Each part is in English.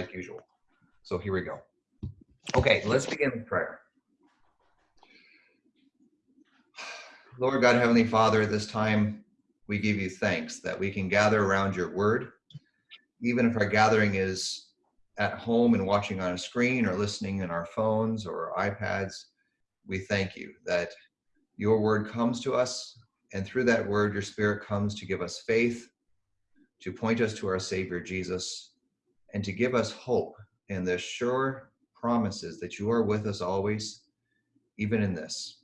like usual. So here we go. Okay, let's begin with prayer. Lord God, Heavenly Father, this time we give you thanks that we can gather around your word, even if our gathering is at home and watching on a screen or listening in our phones or iPads. We thank you that your word comes to us, and through that word, your spirit comes to give us faith, to point us to our Savior Jesus, and to give us hope and the sure promises that you are with us always, even in this.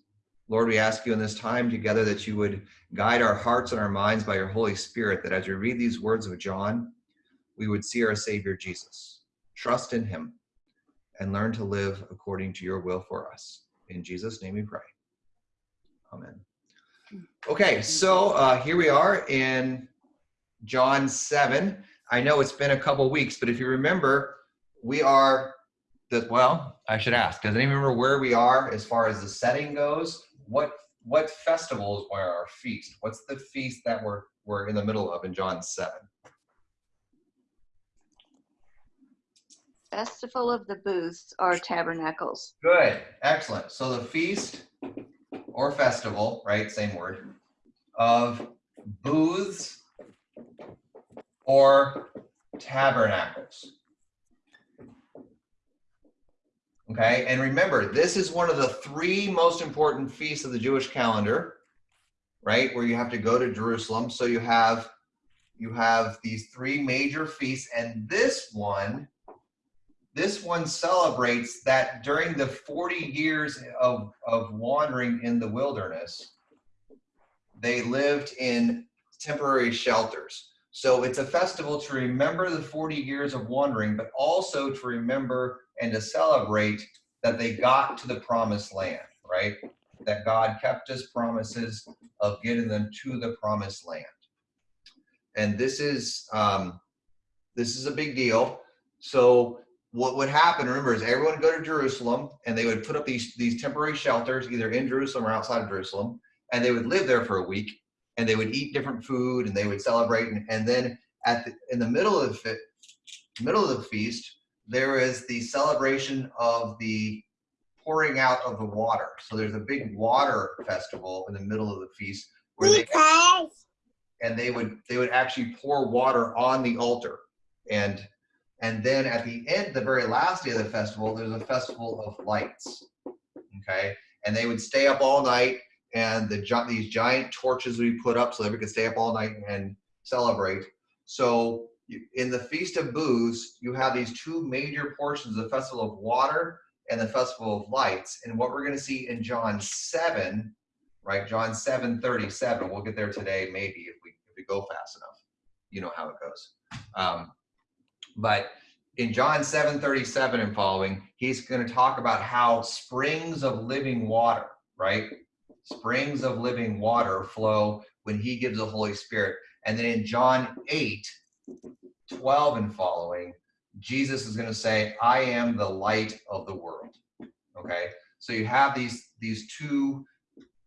Lord, we ask you in this time together that you would guide our hearts and our minds by your Holy Spirit, that as we read these words of John, we would see our Savior Jesus, trust in him, and learn to live according to your will for us. In Jesus' name we pray. Amen. Okay, so uh, here we are in John 7. I know it's been a couple weeks, but if you remember, we are that well, I should ask. Does anyone remember where we are as far as the setting goes? What what festivals were our feast? What's the feast that we're we're in the middle of in John 7? Festival of the Booths or tabernacles. Good, excellent. So the feast or festival, right? Same word, of booths or tabernacles. Okay, and remember, this is one of the three most important feasts of the Jewish calendar, right? Where you have to go to Jerusalem. So you have you have these three major feasts, and this one, this one celebrates that during the 40 years of, of wandering in the wilderness, they lived in temporary shelters. So it's a festival to remember the 40 years of wandering, but also to remember and to celebrate that they got to the promised land, right? That God kept his promises of getting them to the promised land. And this is um, this is a big deal. So what would happen, remember, is everyone would go to Jerusalem and they would put up these, these temporary shelters, either in Jerusalem or outside of Jerusalem, and they would live there for a week and they would eat different food and they would celebrate. And, and then at the, in the middle of the middle of the feast, there is the celebration of the pouring out of the water. So there's a big water festival in the middle of the feast where they and they would they would actually pour water on the altar and and then at the end the very last day of the festival there's a festival of lights okay and they would stay up all night and the these giant torches we put up so everyone could stay up all night and celebrate so in the Feast of Booths, you have these two major portions, the Festival of Water and the Festival of Lights. And what we're going to see in John 7, right? John 7, 37. We'll get there today, maybe, if we, if we go fast enough. You know how it goes. Um, but in John 7, 37 and following, he's going to talk about how springs of living water, right? Springs of living water flow when he gives the Holy Spirit. And then in John 8, 12 and following, Jesus is going to say, I am the light of the world. Okay? So you have these, these two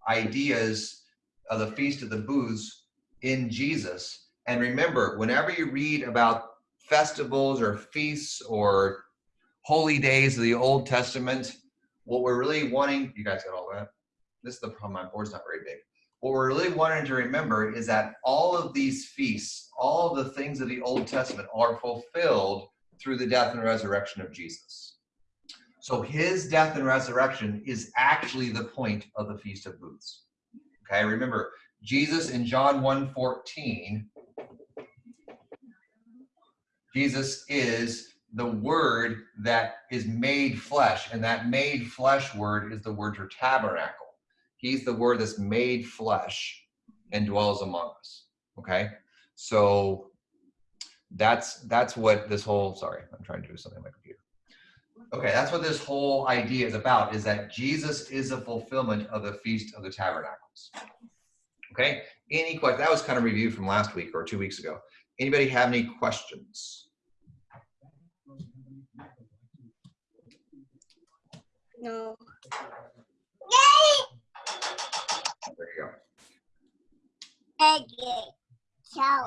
ideas of the Feast of the Booths in Jesus. And remember, whenever you read about festivals or feasts or holy days of the Old Testament, what we're really wanting, you guys got all that? This is the problem, my board's not very big what we're really wanting to remember is that all of these feasts, all of the things of the Old Testament are fulfilled through the death and resurrection of Jesus. So his death and resurrection is actually the point of the Feast of Booths. Okay, remember, Jesus in John 1 14, Jesus is the word that is made flesh, and that made flesh word is the word for tabernacle. He's the word that's made flesh and dwells among us. Okay. So that's that's what this whole sorry, I'm trying to do something on my computer. Okay, that's what this whole idea is about, is that Jesus is a fulfillment of the Feast of the Tabernacles. Okay, any questions? That was kind of review from last week or two weeks ago. Anybody have any questions? No. There you go.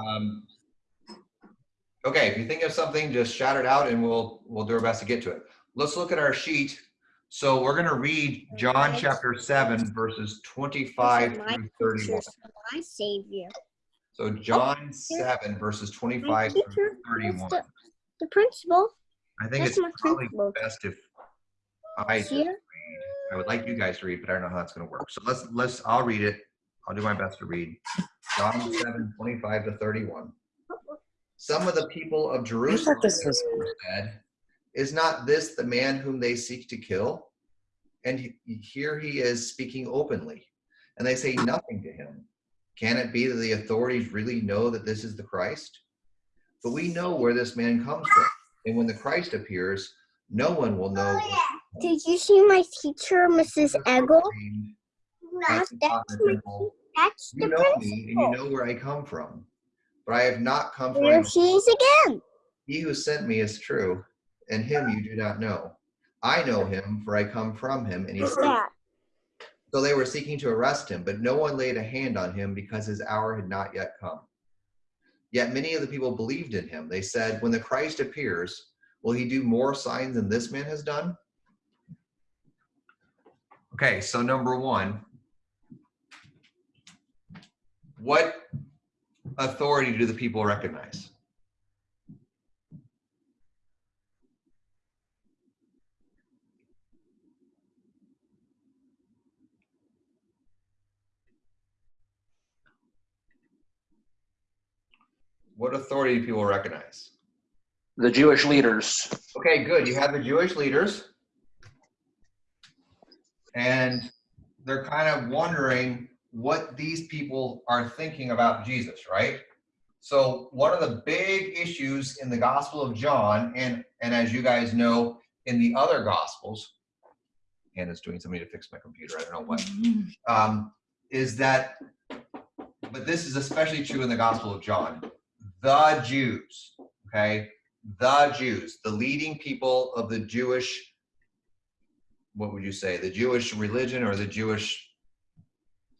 Um, okay. If you think of something, just shout it out and we'll, we'll do our best to get to it. Let's look at our sheet. So we're going to read John chapter 7, verses 25 through 31. My savior. So John 7, verses 25 through 31. The, principal. I think it's probably best if I. I would like you guys to read, but I don't know how it's going to work. So let's let's. I'll read it. I'll do my best to read. John 7, 25 to 31. Some of the people of Jerusalem said, "Is not this the man whom they seek to kill?" And he, here he is speaking openly, and they say nothing to him. Can it be that the authorities really know that this is the Christ? But we know where this man comes from, and when the Christ appears, no one will know. Oh, Did you see my teacher, Mrs. Eggle? That's That's, not that's, the my, that's You the know me, and you know where I come from. But I have not come from There she is again. He who sent me is true, and him you do not know. I know him, for I come from him, and he that? So they were seeking to arrest him, but no one laid a hand on him because his hour had not yet come. Yet many of the people believed in him. They said, When the Christ appears, will he do more signs than this man has done? Okay, so number one, what authority do the people recognize? What authority do people recognize? The Jewish leaders. Okay, good. You have the Jewish leaders, and they're kind of wondering what these people are thinking about Jesus, right? So one of the big issues in the Gospel of John, and and as you guys know, in the other Gospels, Hannah's doing something to fix my computer. I don't know what. Um, is that, but this is especially true in the Gospel of John. The Jews, okay, the Jews, the leading people of the Jewish, what would you say, the Jewish religion or the Jewish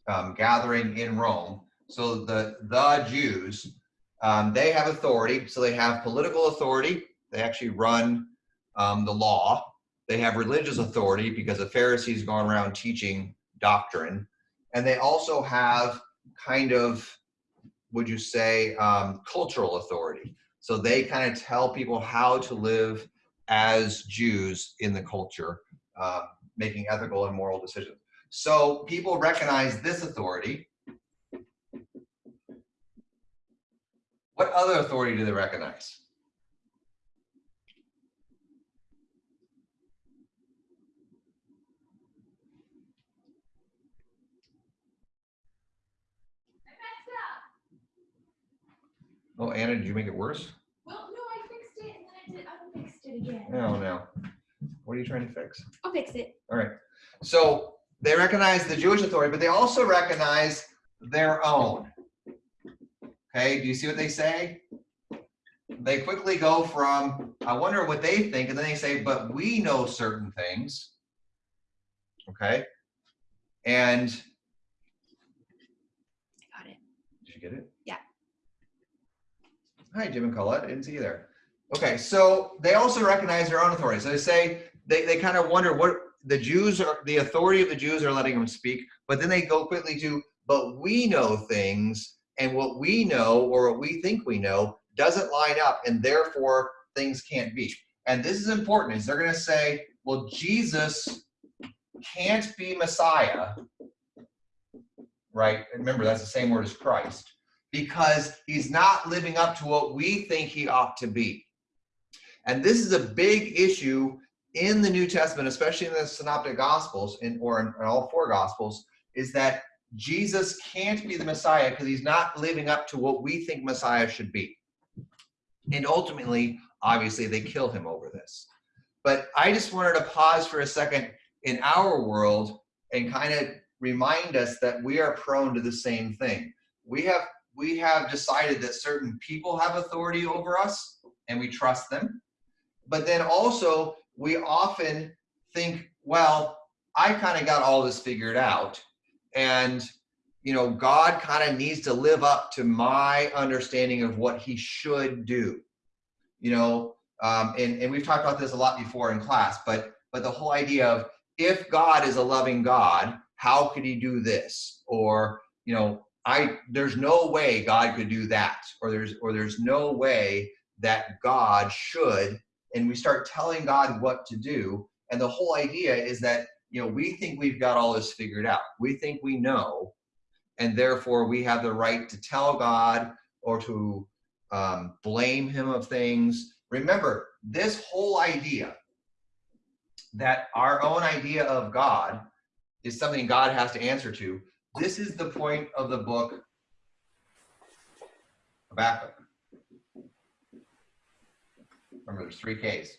um, gathering in Rome. So the the Jews, um, they have authority. So they have political authority. They actually run um, the law. They have religious authority because the Pharisees going around teaching doctrine, and they also have kind of, would you say, um, cultural authority. So they kind of tell people how to live as Jews in the culture, uh, making ethical and moral decisions. So people recognize this authority. What other authority do they recognize? Oh, Anna, did you make it worse? Well, no, I fixed it and then I did unfixed it again. No, no. What are you trying to fix? I'll fix it. All right. So they recognize the Jewish authority, but they also recognize their own. Okay, do you see what they say? They quickly go from, I wonder what they think, and then they say, but we know certain things. Okay. And Got it. did you get it? Yeah. Hi, Jim and Colette. I didn't see you there. Okay, so they also recognize their own authority. So they say they, they kind of wonder what the Jews are, the authority of the Jews are letting them speak, but then they go quickly to, but we know things, and what we know or what we think we know doesn't line up, and therefore things can't be. And this is important, is they're going to say, well, Jesus can't be Messiah, right? Remember, that's the same word as Christ, because he's not living up to what we think he ought to be. And this is a big issue in the New Testament, especially in the Synoptic Gospels, in, or in, in all four Gospels, is that Jesus can't be the Messiah because he's not living up to what we think Messiah should be. And ultimately, obviously, they kill him over this. But I just wanted to pause for a second in our world and kind of remind us that we are prone to the same thing. We have we have decided that certain people have authority over us and we trust them. But then also we often think, well, I kind of got all this figured out and you know, God kind of needs to live up to my understanding of what he should do. you know, um, and, and we've talked about this a lot before in class, but, but the whole idea of if God is a loving God, how could he do this? Or, you know, I, there's no way God could do that, or there's, or there's no way that God should, and we start telling God what to do. And the whole idea is that, you know, we think we've got all this figured out. We think we know, and therefore we have the right to tell God or to um, blame him of things. Remember, this whole idea that our own idea of God is something God has to answer to. This is the point of the book Habakkuk. Remember, there's three Ks,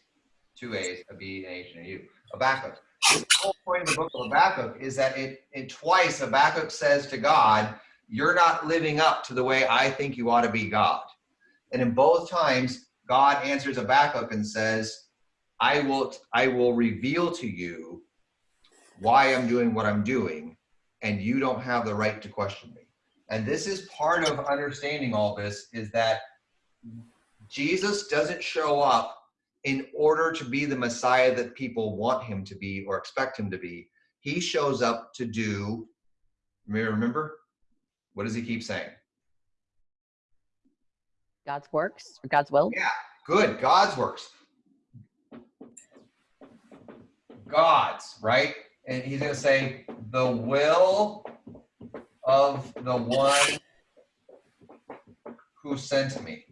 two A's, a B, an H, and a U. Habakkuk. The whole point of the book of Habakkuk is that it, it twice Habakkuk says to God, "You're not living up to the way I think you ought to be God." And in both times, God answers Habakkuk and says, "I will I will reveal to you why I'm doing what I'm doing, and you don't have the right to question me." And this is part of understanding all this is that Jesus doesn't show up in order to be the Messiah that people want him to be or expect him to be. He shows up to do, remember? What does he keep saying? God's works or God's will. Yeah, good. God's works. God's, right? And he's going to say, the will of the one who sent me.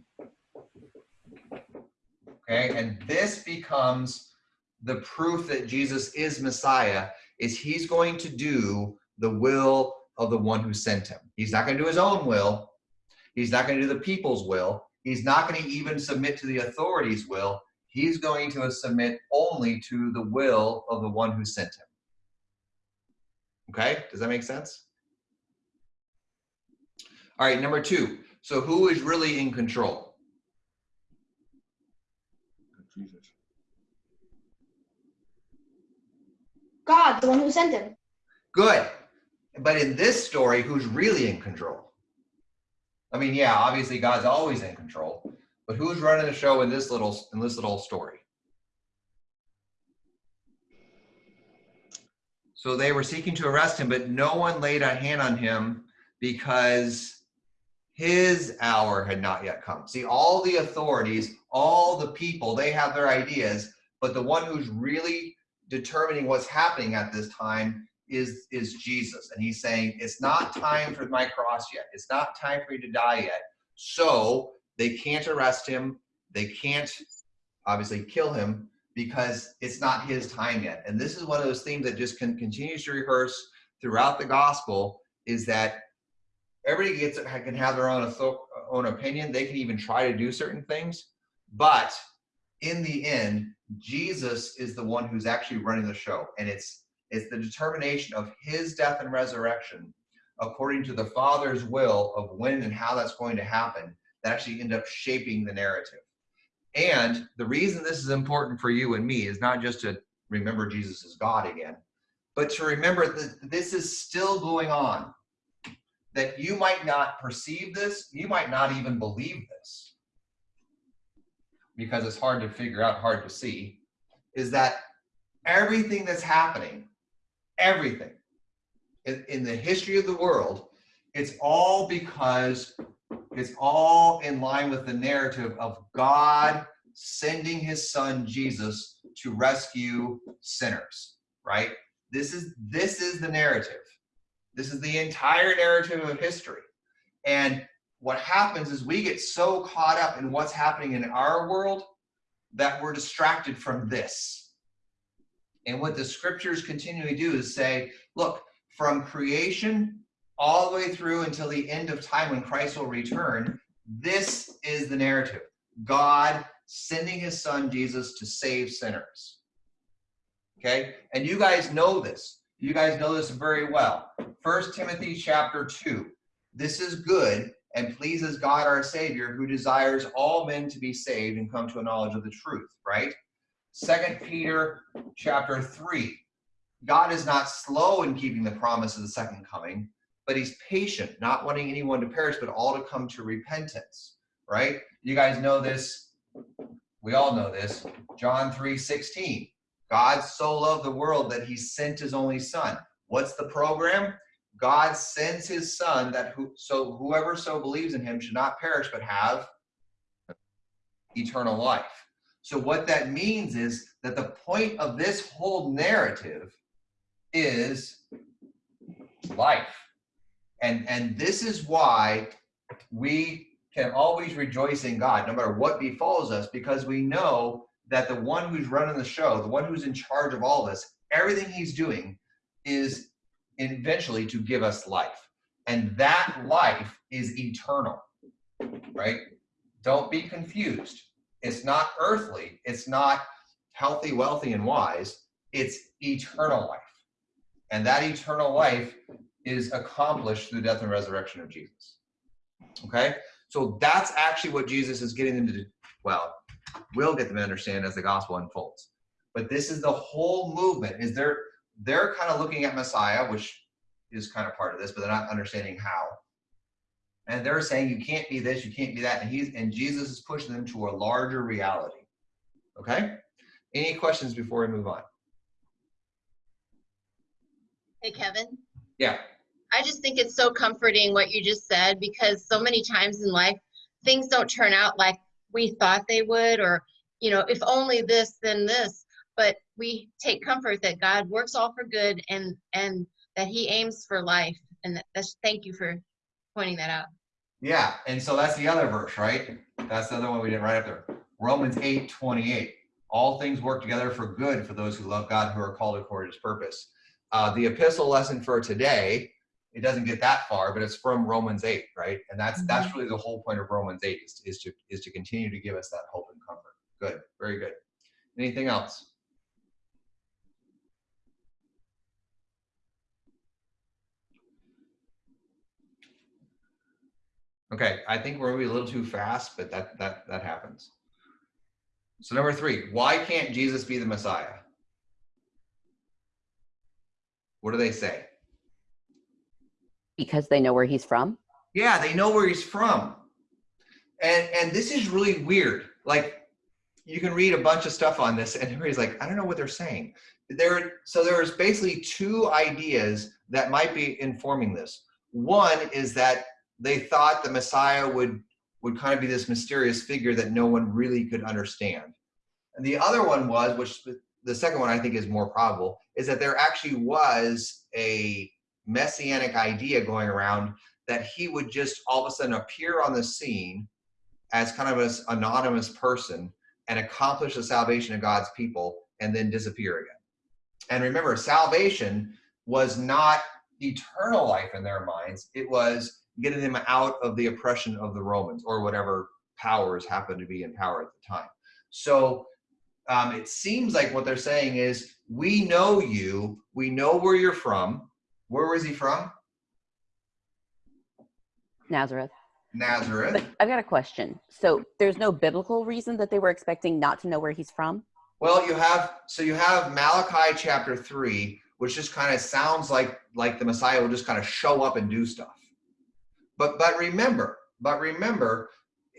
Okay, and this becomes the proof that Jesus is Messiah, is he's going to do the will of the one who sent him. He's not going to do his own will. He's not going to do the people's will. He's not going to even submit to the authorities' will. He's going to submit only to the will of the one who sent him. Okay, does that make sense? All right, number two. So who is really in control? Jesus. God, the one who sent him. Good. But in this story, who's really in control? I mean, yeah, obviously God's always in control, but who's running the show in this little in this little story? So they were seeking to arrest him, but no one laid a hand on him because his hour had not yet come. See, all the authorities, all the people, they have their ideas, but the one who's really determining what's happening at this time is is Jesus. And he's saying, it's not time for my cross yet. It's not time for you to die yet. So they can't arrest him. They can't obviously kill him because it's not his time yet. And this is one of those themes that just can continues to rehearse throughout the gospel is that everybody gets can have their own own opinion. They can even try to do certain things, but in the end, Jesus is the one who's actually running the show, and it's it's the determination of His death and resurrection, according to the Father's will of when and how that's going to happen, that actually end up shaping the narrative. And the reason this is important for you and me is not just to remember Jesus is God again, but to remember that this is still going on that you might not perceive this, you might not even believe this, because it's hard to figure out, hard to see, is that everything that's happening, everything in, the history of the world, it's all because it's all in line with the narrative of God sending his son Jesus to rescue sinners, right? This is this is the narrative. This is the entire narrative of history. And what happens is we get so caught up in what's happening in our world that we're distracted from this. And what the scriptures continually do is say, look, from creation all the way through until the end of time when Christ will return, this is the narrative. God sending his son Jesus to save sinners. Okay? And you guys know this. You guys know this very well. First Timothy chapter 2. This is good and pleases God our Savior, who desires all men to be saved and come to a knowledge of the truth, right? Second Peter chapter 3. God is not slow in keeping the promise of the second coming, but he's patient, not wanting anyone to perish, but all to come to repentance, right? You guys know this we all know this. John 3 16. God so loved the world that he sent his only son. What's the program? God sends his son that who so whoever so believes in him should not perish but have eternal life. So what that means is that the point of this whole narrative is life. And and this is why we can always rejoice in God no matter what befalls us because we know that the one who's running the show, the one who's in charge of all this, everything he's doing is eventually to give us life. And that life is eternal, right? Don't be confused. It's not earthly, it's not healthy, wealthy, and wise. It's eternal life. And that eternal life is accomplished through the death and resurrection of Jesus. Okay? So that's actually what Jesus is getting them to do. Well, we'll get them to understand as the gospel unfolds. But this is the whole movement. Is they're they're kind of looking at Messiah, which is kind of part of this, but they're not understanding how. And they're saying you can't be this, you can't be that, and he's and Jesus is pushing them to a larger reality. Okay? Any questions before we move on? Hey, Kevin. Yeah. I just think it's so comforting what you just said because so many times in life, things don't turn out like we thought they would, or, you know, if only this, then this. But we take comfort that God works all for good and, and that He aims for life. And that, that's, thank you for pointing that out. Yeah, and so that's the other verse, right? That's the other one we didn't write up there. Romans 8, 28. All things work together for good for those who love God, who are called according to his purpose. Uh, the epistle lesson for today, it doesn't get that far, but it's from Romans 8, right? And that's mm-hmm. that's really the whole point of Romans 8 is, is to is to continue to give us that hope and comfort. Good, very good. Anything else? Okay, I think we're maybe a little too fast, but that that that happens. So number three, why can't Jesus be the Messiah? What do they say? Because they know where he's from. Yeah, they know where he's from. And and this is really weird. Like you can read a bunch of stuff on this and everybody's like, I don't know what they're saying. There so there's basically two ideas that might be informing this. One is that they thought the Messiah would would kind of be this mysterious figure that no one really could understand. And the other one was, which the second one I think is more probable, is that there actually was a messianic idea going around that he would just all of a sudden appear on the scene as kind of an anonymous person and accomplish the salvation of God's people and then disappear again. And remember, salvation was not eternal life in their minds, it was getting them out of the oppression of the Romans or whatever powers happened to be in power at the time. So um, it seems like what they're saying is, we know you, we know where you're from. Where was he from? Nazareth. Nazareth. But I've got a question. So there's no biblical reason that they were expecting not to know where he's from? Well, you have so you have Malachi chapter three, which just kind of sounds like like the Messiah will just kind of show up and do stuff. But but remember, but remember,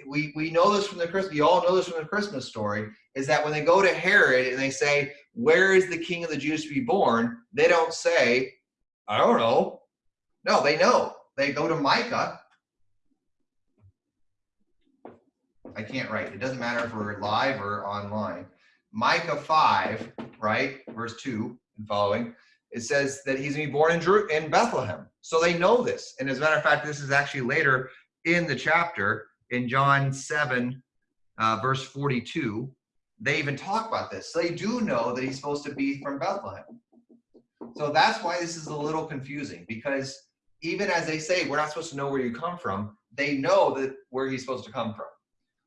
we we know this from the Christmas. You all know this from the Christmas story. Is that when they go to Herod and they say, "Where is the King of the Jews to be born?" They don't say, "I don't know." No, they know. They go to Micah. I can't write. It doesn't matter if we're live or online. Micah 5, right, verse 2 and following, it says that he's going to be born in, in Bethlehem. So they know this. And as a matter of fact, this is actually later in the chapter in John 7, uh, verse 42. They even talk about this. So they do know that he's supposed to be from Bethlehem. So that's why this is a little confusing because even as they say, we're not supposed to know where you come from, they know that where he's supposed to come from.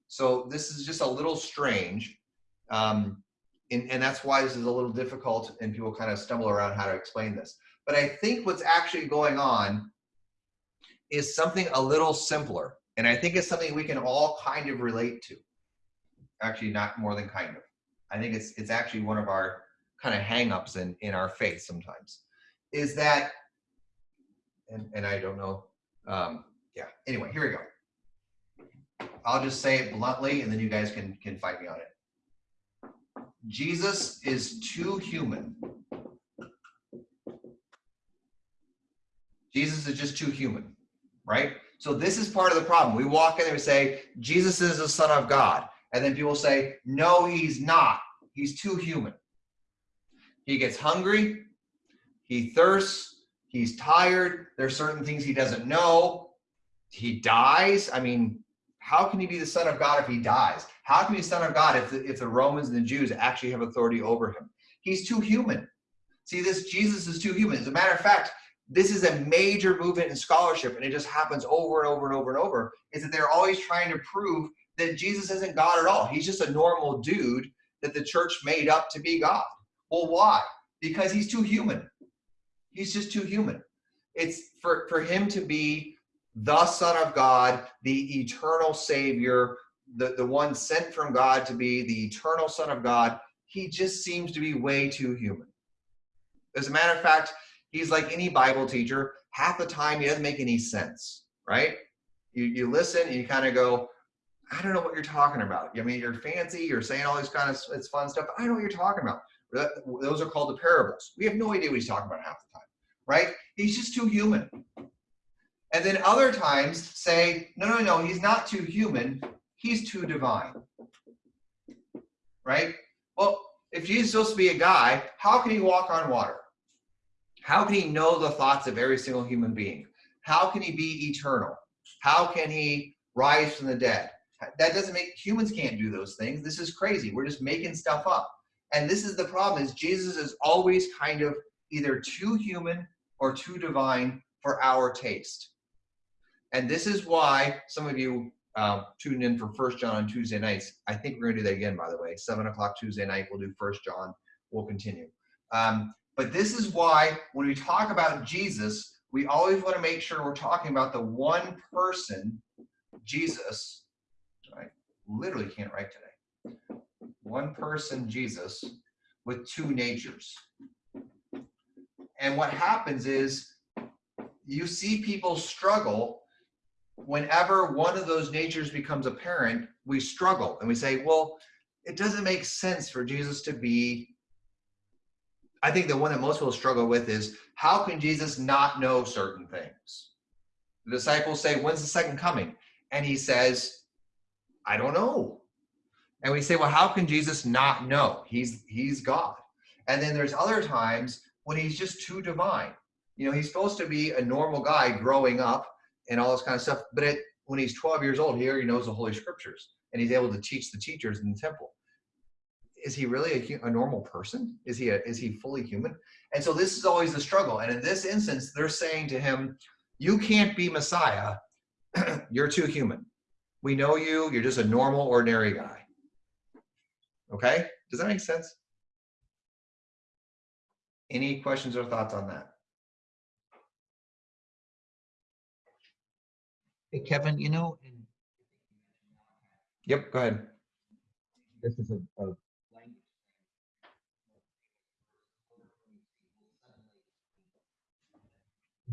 So this is just a little strange. Um, and, and that's why this is a little difficult and people kind of stumble around how to explain this. But I think what's actually going on is something a little simpler. And I think it's something we can all kind of relate to. Actually, not more than kind of. I think it's it's actually one of our kind of hangups in, in our faith sometimes. Is that and, and I don't know. Um, yeah, anyway, here we go. I'll just say it bluntly and then you guys can can fight me on it. Jesus is too human. Jesus is just too human, right? So this is part of the problem. We walk in there and say, Jesus is the Son of God. And then people say, no, he's not. He's too human. He gets hungry, he thirsts, he's tired. There's certain things he doesn't know. He dies. I mean, how can he be the Son of God if he dies? How can he be the Son of God if the, if the Romans and the Jews actually have authority over him? He's too human. See, this Jesus is too human. As a matter of fact, this is a major movement in scholarship, and it just happens over and over and over and over, is that they're always trying to prove that Jesus isn't God at all. He's just a normal dude that the church made up to be God. Well, why? Because he's too human. He's just too human. It's for, for him to be the Son of God, the eternal Savior, the, the one sent from God to be the eternal Son of God, he just seems to be way too human. As a matter of fact, he's like any Bible teacher. Half the time, he doesn't make any sense, right? You, you listen and you kind of go, I don't know what you're talking about. I mean, you're fancy, you're saying all this kind of it's fun stuff. I don't know what you're talking about. Those are called the parables. We have no idea what he's talking about half the time, right? He's just too human. And then other times say, no, no, no, he's not too human. He's too divine, right? Well, if Jesus is supposed to be a guy, how can he walk on water? How can he know the thoughts of every single human being? How can he be eternal? How can he rise from the dead? That doesn't make humans can't do those things. This is crazy. We're just making stuff up. And this is the problem is Jesus is always kind of either too human or too divine for our taste. And this is why some of you uh, tuned in for First John on Tuesday nights. I think we're going to do that again, by the way. Seven o'clock Tuesday night, we'll do First John. We'll continue. Um, but this is why when we talk about Jesus, we always want to make sure we're talking about the one person, Jesus. I literally can't write today. One person, Jesus, with two natures. And what happens is you see people struggle whenever one of those natures becomes apparent, we struggle and we say, well, it doesn't make sense for Jesus to be. I think the one that most people struggle with is how can Jesus not know certain things? The disciples say, when's the second coming? And he says, I don't know. And we say, well, how can Jesus not know? He's he's God. And then there's other times when he's just too divine. You know, he's supposed to be a normal guy growing up and all this kind of stuff. But it, when he's 12 years old, he already knows the Holy Scriptures and he's able to teach the teachers in the temple. Is he really a, a normal person? Is he a, is he fully human? And so this is always the struggle. And in this instance, they're saying to him, "You can't be Messiah. You're too human. We know you. You're just a normal, ordinary guy." Okay, does that make sense? Any questions or thoughts on that? Hey, Kevin, you know, Yep, go ahead. this is a, a.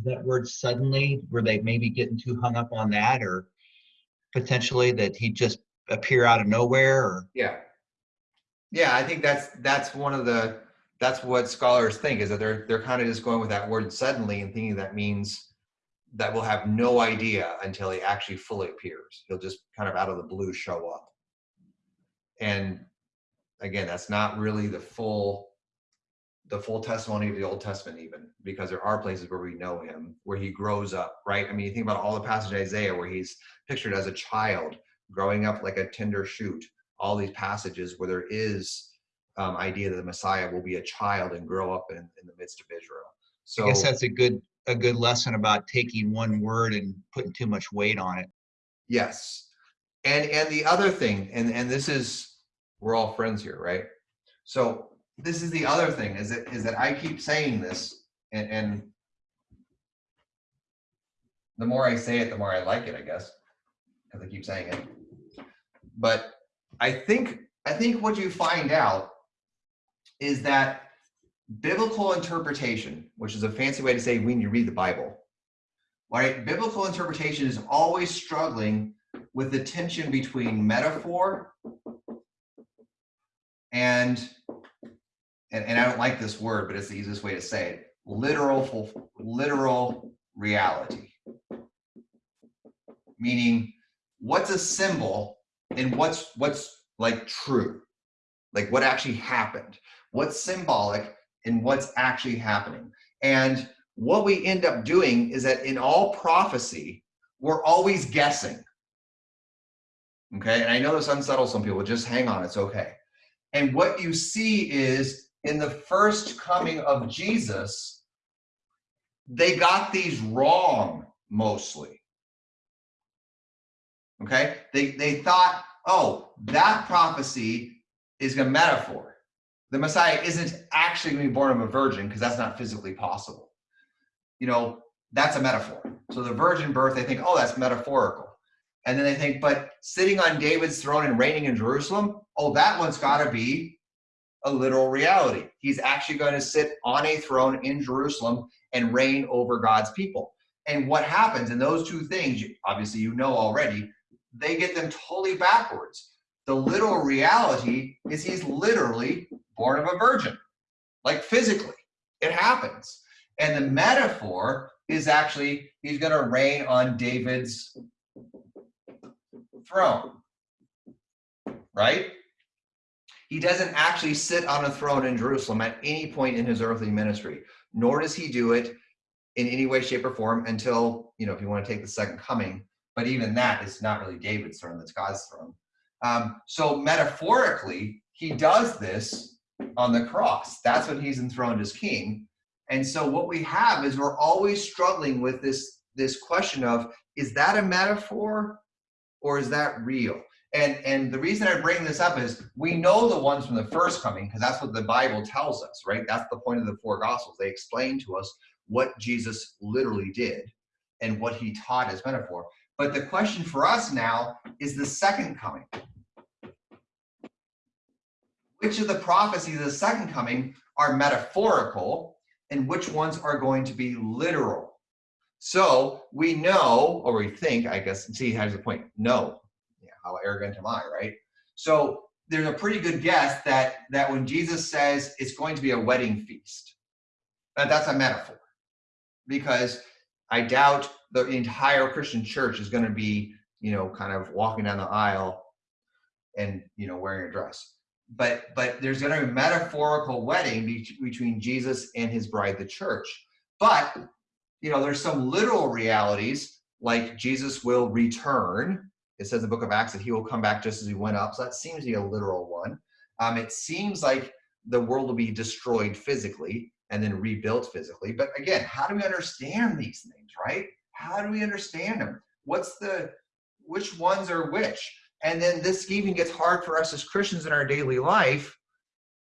That word suddenly, were they maybe getting too hung up on that or potentially that he just appear out of nowhere or? Yeah. Yeah, I think that's that's one of the that's what scholars think is that they're they're kind of just going with that word suddenly and thinking that means that we'll have no idea until he actually fully appears. He'll just kind of out of the blue show up. And again, that's not really the full the full testimony of the Old Testament even because there are places where we know him where he grows up, right? I mean, you think about all the passages of Isaiah where he's pictured as a child growing up like a tender shoot all these passages where there is um, idea that the Messiah will be a child and grow up in, in the midst of Israel. So I guess that's a good, a good lesson about taking one word and putting too much weight on it. yes, and and the other thing, and and this is we're all friends here, right? So this is the other thing is that is that I keep saying this, and, and the more I say it, the more I like it, I guess, because I keep saying it. But I think I think what you find out is that biblical interpretation, which is a fancy way to say when you read the Bible, right? Biblical interpretation is always struggling with the tension between metaphor and and, and I don't like this word, but it's the easiest way to say it. Literal, literal reality. Meaning, what's a symbol and what's what's like true, like what actually happened. What's symbolic and what's actually happening. And what we end up doing is that in all prophecy, we're always guessing. Okay, and I know this unsettles some people. Just hang on, it's okay. And what you see is in the first coming of Jesus, they got these wrong mostly. Okay? They they thought, oh, that prophecy is a metaphor. The Messiah isn't actually going to be born of a virgin because that's not physically possible. You know, that's a metaphor. So the virgin birth, they think, oh, that's metaphorical. And then they think, but sitting on David's throne and reigning in Jerusalem, oh, that one's got to be a literal reality. He's actually going to sit on a throne in Jerusalem and reign over God's people. And what happens in those two things, obviously you know already, they get them totally backwards. The literal reality is he's literally born of a virgin, like physically. It happens. And the metaphor is actually he's going to reign on David's throne, right? He doesn't actually sit on a throne in Jerusalem at any point in his earthly ministry, nor does he do it in any way, shape, or form until, you know, if you want to take the second coming. But even that is not really David's throne, that's God's throne. Um, so metaphorically, he does this on the cross. That's when he's enthroned as king. And so what we have is we're always struggling with this, this question of, is that a metaphor or is that real? And and the reason I bring this up is we know the ones from the first coming because that's what the Bible tells us, right? That's the point of the four gospels. They explain to us what Jesus literally did and what he taught as metaphor. But the question for us now is the second coming. Which of the prophecies of the second coming are metaphorical and which ones are going to be literal? So we know, or we think, I guess, see, has the point. No. Yeah, how arrogant am I, right? So there's a pretty good guess that that when Jesus says it's going to be a wedding feast, that that's a metaphor. Because I doubt the entire Christian church is going to be, you know, kind of walking down the aisle and, you know, wearing a dress. But but there's going to be a metaphorical wedding be- between Jesus and his bride, the church. But you know, there's some literal realities like Jesus will return. It says in the book of Acts that he will come back just as he went up. So that seems to be a literal one. Um, it seems like the world will be destroyed physically and then rebuilt physically. But again, how do we understand these things, right? How do we understand them? What's the, which ones are which? And then this even gets hard for us as Christians in our daily life.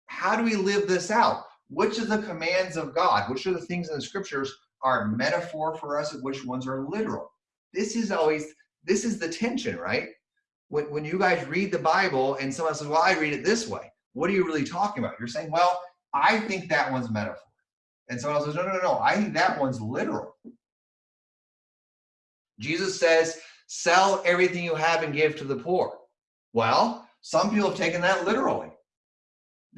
How do we live this out? Which of the commands of God, which are the things in the scriptures are metaphor for us and which ones are literal. This is always this is the tension, right? When when you guys read the Bible and someone says, "Well, I read it this way," what are you really talking about? You're saying, "Well, I think that one's metaphor," and someone else says, "No, no, no, no, I think that one's literal." Jesus says, "Sell everything you have and give to the poor." Well, some people have taken that literally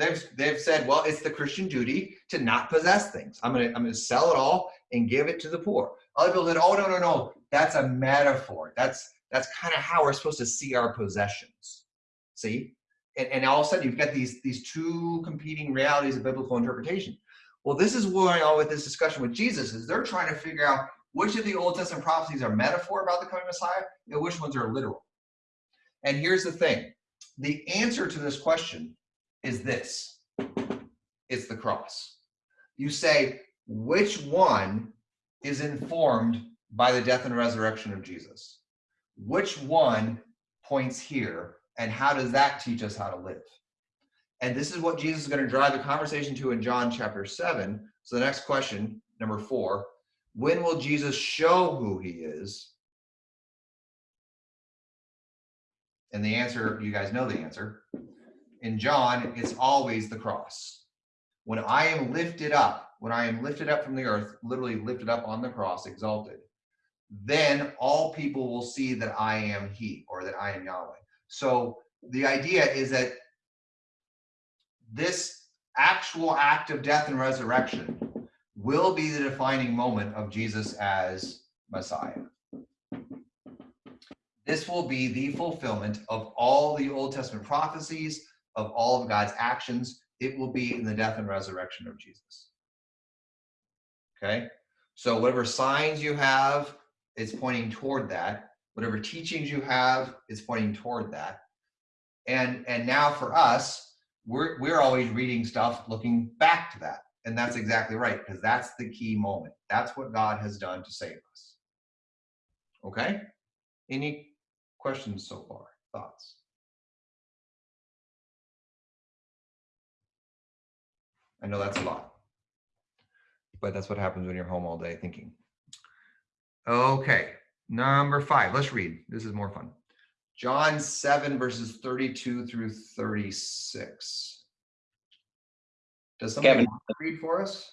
they've they've said, well, it's the Christian duty to not possess things. I'm gonna I'm gonna sell it all and give it to the poor. Other people said, oh no no no, that's a metaphor. That's that's kind of how we're supposed to see our possessions. See, and, and all of a sudden you've got these these two competing realities of biblical interpretation. Well, this is going on with this discussion with Jesus is they're trying to figure out which of the Old Testament prophecies are metaphor about the coming Messiah and which ones are literal. And here's the thing: the answer to this question is this it's the cross. You say, which one is informed by the death and resurrection of Jesus? Which one points here, and how does that teach us how to live? And this is what Jesus is going to drive the conversation to in John chapter 7. So the next question, number four, when will Jesus show who he is? And the answer, you guys know the answer in John, it's always the cross. When I am lifted up, when I am lifted up from the earth, literally lifted up on the cross, exalted, then all people will see that I am He or that I am Yahweh. So the idea is that this actual act of death and resurrection will be the defining moment of Jesus as Messiah. This will be the fulfillment of all the Old Testament prophecies, of all of God's actions. It will be in the death and resurrection of Jesus. Okay? So, whatever signs you have, it's pointing toward that. Whatever teachings you have, is pointing toward that. And and now for us, we're we're always reading stuff looking back to that. And that's exactly right, because that's the key moment. That's what God has done to save us. Okay? Any questions so far? Thoughts? I know that's a lot, but that's what happens when you're home all day thinking. Okay, number five. Let's read. This is more fun. John 7, verses 32 through 36. Does somebody Kevin. read for us?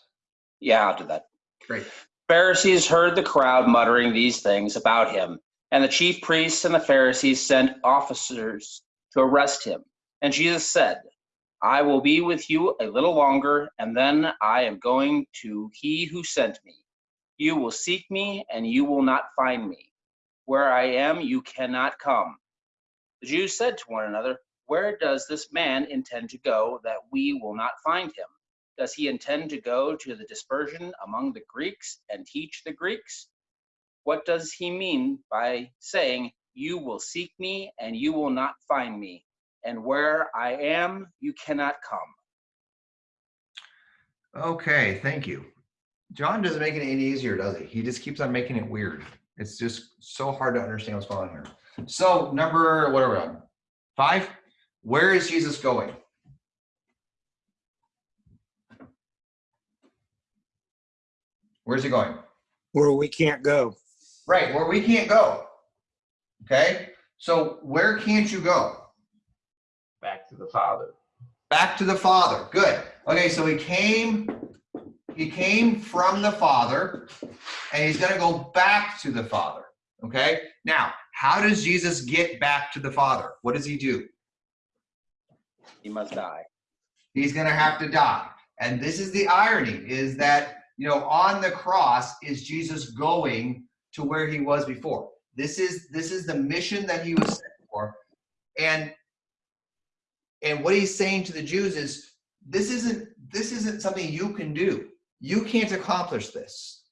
Yeah, I'll do that. Great. Pharisees heard the crowd muttering these things about him, and the chief priests and the Pharisees sent officers to arrest him. And Jesus said, I will be with you a little longer, and then I am going to he who sent me. You will seek me, and you will not find me. Where I am, you cannot come. The Jews said to one another, Where does this man intend to go that we will not find him? Does he intend to go to the dispersion among the Greeks and teach the Greeks? What does he mean by saying, You will seek me and you will not find me, and where I am, you cannot come? Okay, thank you. John doesn't make it any easier, does he? He just keeps on making it weird. It's just so hard to understand what's going on here. So, number, what are we on? Five? Where is Jesus going? Where's he going? where we can't go. Right, where we can't go. Okay, so where can't you go? Back to the Father. Back to the Father. Good. Okay, so he came, he came from the Father, and he's going to go back to the Father. Okay. Now, how does Jesus get back to the Father? What does he do? He must die. He's going to have to die. And this is the irony: is that you know on the cross is Jesus going to where he was before. This is this is the mission that he was sent for, and and what he's saying to the Jews is this isn't this isn't something you can do. You can't accomplish this,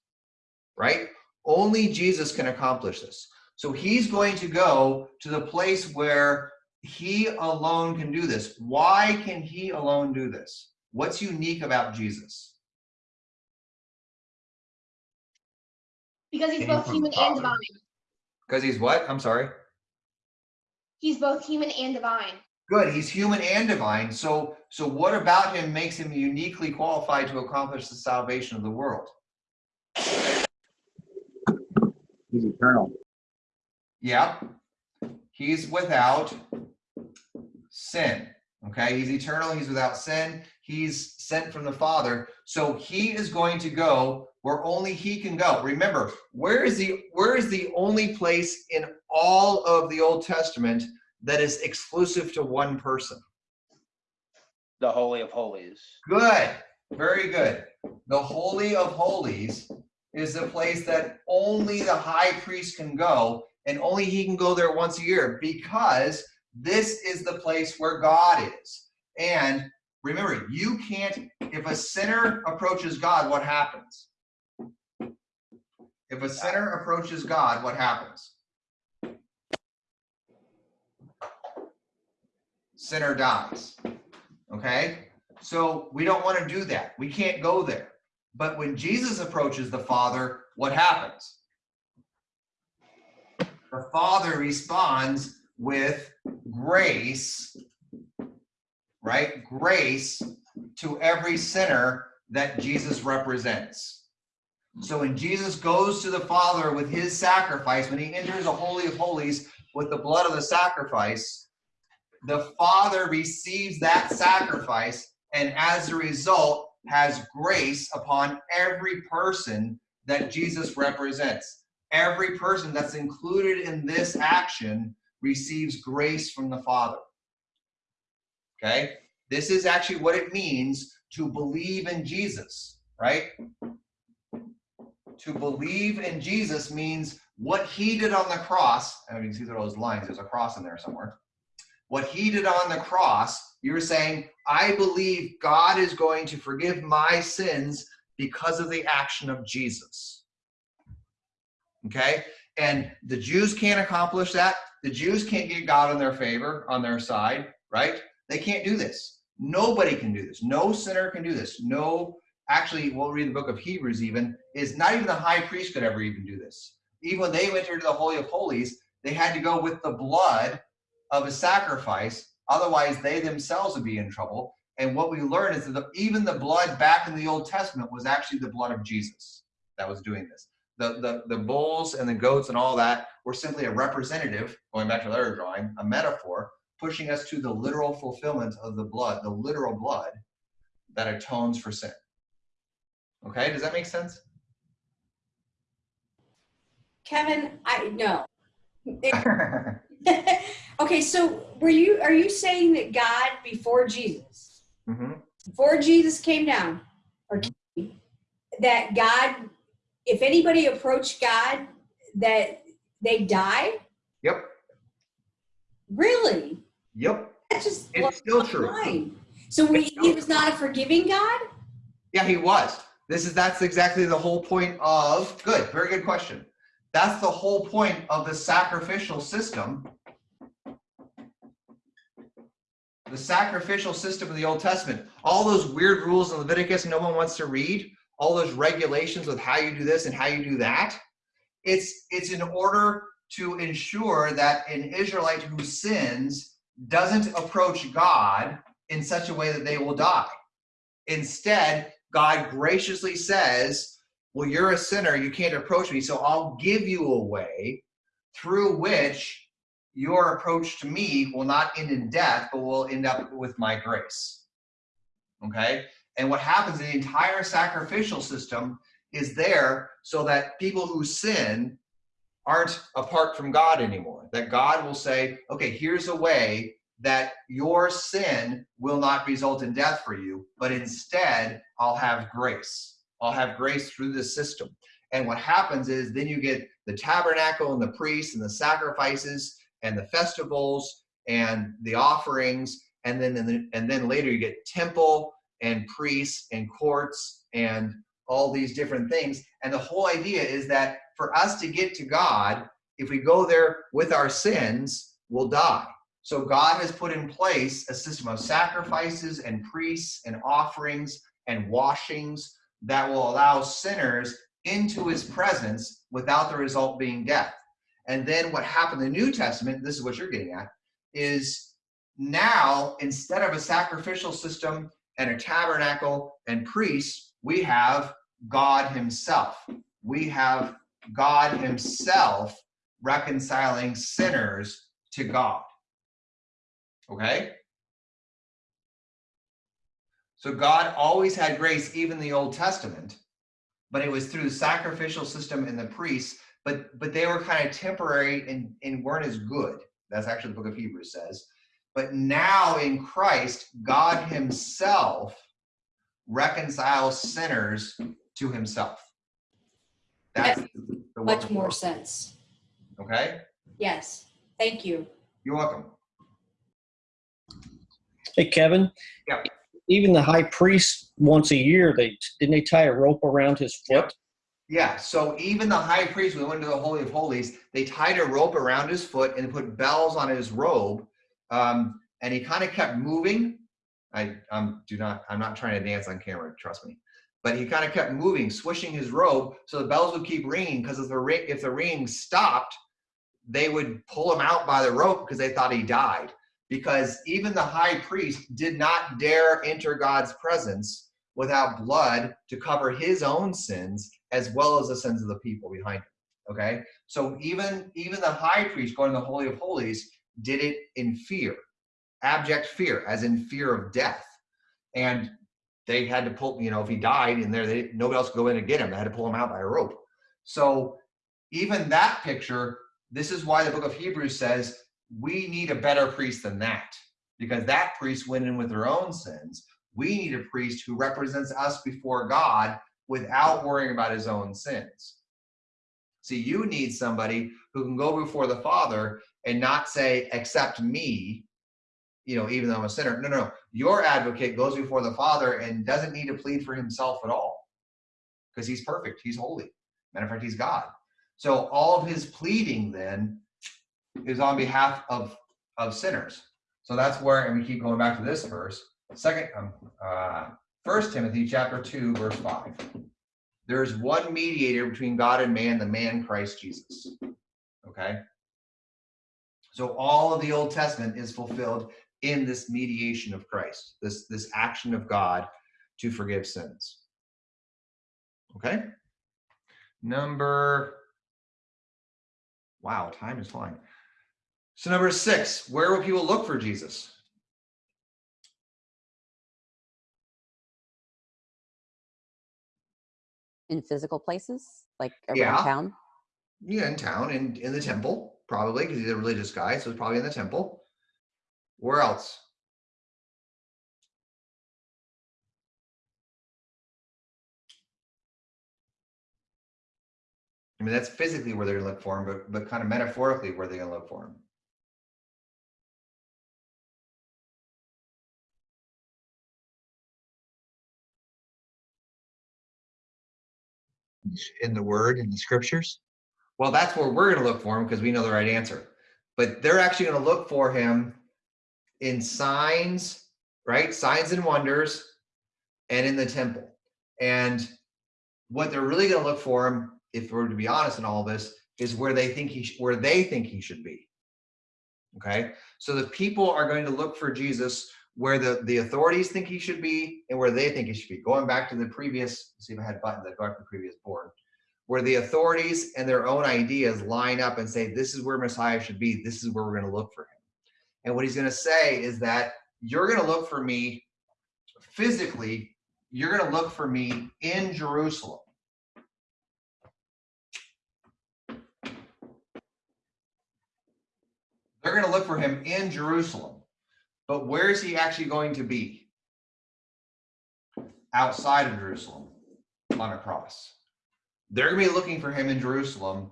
right? Only Jesus can accomplish this. So he's going to go to the place where he alone can do this. Why can he alone do this? What's unique about Jesus? Because he's Came both human and divine. Because he's what? I'm sorry. He's both human and divine. Good. He's human and divine. So so what about him makes him uniquely qualified to accomplish the salvation of the world? He's eternal. Yeah. He's without sin. Okay. He's eternal. He's without sin. He's sent from the Father. So he is going to go where only he can go. Remember, where is the where is the only place in all of the Old Testament that is exclusive to one person? The Holy of Holies. Good. Very good. The Holy of Holies is the place that only the high priest can go, and only he can go there once a year because this is the place where God is. And remember, you can't, if a sinner approaches God, what happens? If a sinner approaches God, what happens? Sinner dies. Okay? So we don't want to do that. We can't go there. But when Jesus approaches the Father, what happens? The Father responds with grace, right? Grace to every sinner that Jesus represents. So when Jesus goes to the Father with his sacrifice, when he enters the Holy of Holies with the blood of the sacrifice, the Father receives that sacrifice and as a result has grace upon every person that Jesus represents. Every person that's included in this action receives grace from the Father. Okay? This is actually what it means to believe in Jesus, right? To believe in Jesus means what he did on the cross. I mean, you see those lines, there's a cross in there somewhere. What he did on the cross, you're saying, I believe God is going to forgive my sins because of the action of Jesus. Okay? And the Jews can't accomplish that. The Jews can't get God in their favor, on their side, right? They can't do this. Nobody can do this. No sinner can do this. No, actually, we'll read the book of Hebrews even, is not even the high priest could ever even do this. Even when they went into the Holy of Holies, they had to go with the blood of a sacrifice. Otherwise, they themselves would be in trouble. And what we learn is that the, even the blood back in the Old Testament was actually the blood of Jesus that was doing this. The, the, the bulls and the goats and all that were simply a representative, going back to the other drawing, a metaphor, pushing us to the literal fulfillment of the blood, the literal blood that atones for sin. Okay, does that make sense? Kevin, I no. okay, so were you are you saying that God before Jesus, hmm before Jesus came down, or came, that God, if anybody approached God, that they die? Yep, Really? yep. That's just It's still true. mind. So we, he was not a forgiving God? Yeah, he was. This is that's exactly the whole point of good, very good question. That's the whole point of the sacrificial system. The sacrificial system of the Old Testament. All those weird rules in Leviticus no one wants to read, all those regulations with how you do this and how you do that. It's it's in order to ensure that an Israelite who sins doesn't approach God in such a way that they will die. Instead, God graciously says, Well, you're a sinner, you can't approach me, so I'll give you a way through which your approach to me will not end in death, but will end up with my grace. Okay? And what happens, the entire sacrificial system is there so that people who sin aren't apart from God anymore. That God will say, okay, here's a way that your sin will not result in death for you, but instead I'll have grace. I'll have grace through the system. And what happens is then you get the tabernacle and the priests and the sacrifices and the festivals and the offerings, and then and then, later you get temple and priests and courts and all these different things. And the whole idea is that for us to get to God, if we go there with our sins, we'll die. So God has put in place a system of sacrifices and priests and offerings and washings that will allow sinners into his presence without the result being death. And then what happened in the New Testament, this is what you're getting at, is now instead of a sacrificial system and a tabernacle and priests, we have God himself. We have God himself reconciling sinners to God. Okay? So God always had grace, even the Old Testament, but it was through the sacrificial system and the priests, but but they were kind of temporary and, and weren't as good. That's actually the book of Hebrews says. But now in Christ, God Himself reconciles sinners to Himself. That's the Much more God. sense. Okay? Yes. Thank you. You're welcome. Hey, Kevin. Yeah. Even the high priest, once a year, they didn't they tie a rope around his foot? Yeah, so even the high priest, we went to the Holy of Holies, they tied a rope around his foot and put bells on his robe. Um, and he kind of kept moving. I um, do not, I'm not trying to dance on camera, trust me. But he kind of kept moving, swishing his robe, so the bells would keep ringing. Because if the ring, if the ringing stopped, they would pull him out by the rope because they thought he died. Because even the high priest did not dare enter God's presence without blood to cover his own sins as well as the sins of the people behind him. Okay, so even even the high priest going to the holy of holies did it in fear, abject fear, as in fear of death, and they had to pull. You know, if he died in there, they nobody else could go in and get him. They had to pull him out by a rope. So even that picture, this is why the book of Hebrews says we need a better priest than that. because that priest went in with their own sins. We need a priest who represents us before God without worrying about his own sins. See, you need somebody who can go before the Father and not say, accept me, you know, even though I'm a sinner. No, no, no. Your advocate goes before the Father and doesn't need to plead for himself at all because he's perfect. He's holy. Matter of fact, he's God. So all of his pleading then is on behalf of, of sinners. So that's where, and we keep going back to this verse, second, um, uh, First Timothy chapter two, verse five. There is one mediator between God and man, the man Christ Jesus. Okay. So all of the Old Testament is fulfilled in this mediation of Christ, this this action of God to forgive sins. Okay. Number. Wow, time is flying. So number six, where will people look for Jesus? In physical places, like around Yeah. town. Yeah, in town, in in the temple, probably because he's a religious guy, so it's probably in the temple. Where else? I mean, that's physically where they're gonna look for him, but but kind of metaphorically, where they're gonna look for him. In the word, in the scriptures? Well, that's where we're going to look for him because we know the right answer. But they're actually going to look for him in signs, right? Signs and wonders, and in the temple. And what they're really going to look for him, if we're to be honest in all this, is where they think he where they think he should be. Okay, so the people are going to look for Jesus where the the authorities think he should be and where they think he should be. Going back to the previous, see if I had buttons that go back the previous board where the authorities and their own ideas line up and say, this is where Messiah should be. This is where we're going to look for him. And what he's going to say is that you're going to look for me physically, you're going to look for me in Jerusalem. They're going to look for him in Jerusalem. But where is he actually going to be? Outside of Jerusalem on a cross they're going to be looking for him in Jerusalem,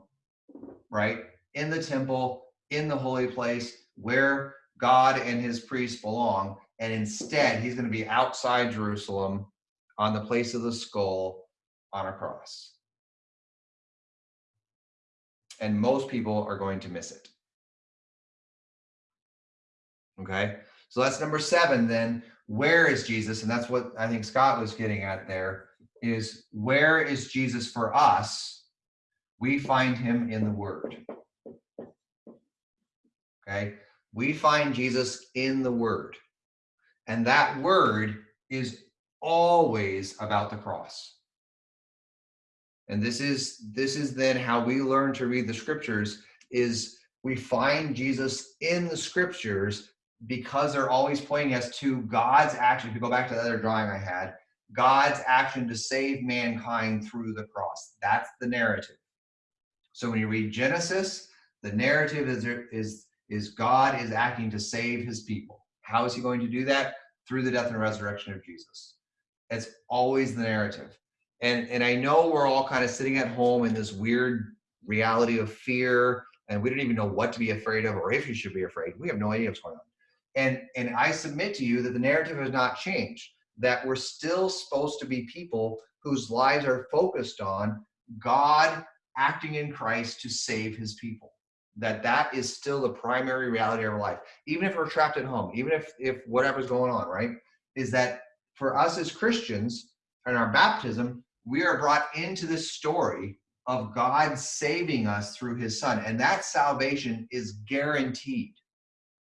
right? In the temple, in the holy place where God and his priests belong. And instead, he's going to be outside Jerusalem on the place of the skull on a cross. And most people are going to miss it. Okay, so that's number seven. Then, where is Jesus? And that's what I think Scott was getting at there is where is Jesus for us? We find him in the Word. Okay, we find Jesus in the Word. And that Word is always about the cross. And this is this is then how we learn to read the scriptures is we find Jesus in the scriptures because they're always pointing us to God's action. If you go back to the other drawing I had, God's action to save mankind through the cross. That's the narrative. So when you read Genesis, the narrative is is is God is acting to save his people. How is he going to do that? Through the death and resurrection of Jesus. It's always the narrative. And and I know we're all kind of sitting at home in this weird reality of fear and we don't even know what to be afraid of or if you should be afraid. We have no idea what's going on. And and I submit to you that the narrative has not changed that we're still supposed to be people whose lives are focused on God acting in Christ to save his people. That that is still the primary reality of our life. Even if we're trapped at home, even if if whatever's going on, right? Is that for us as Christians in our baptism, we are brought into this story of God saving us through his son. And that salvation is guaranteed.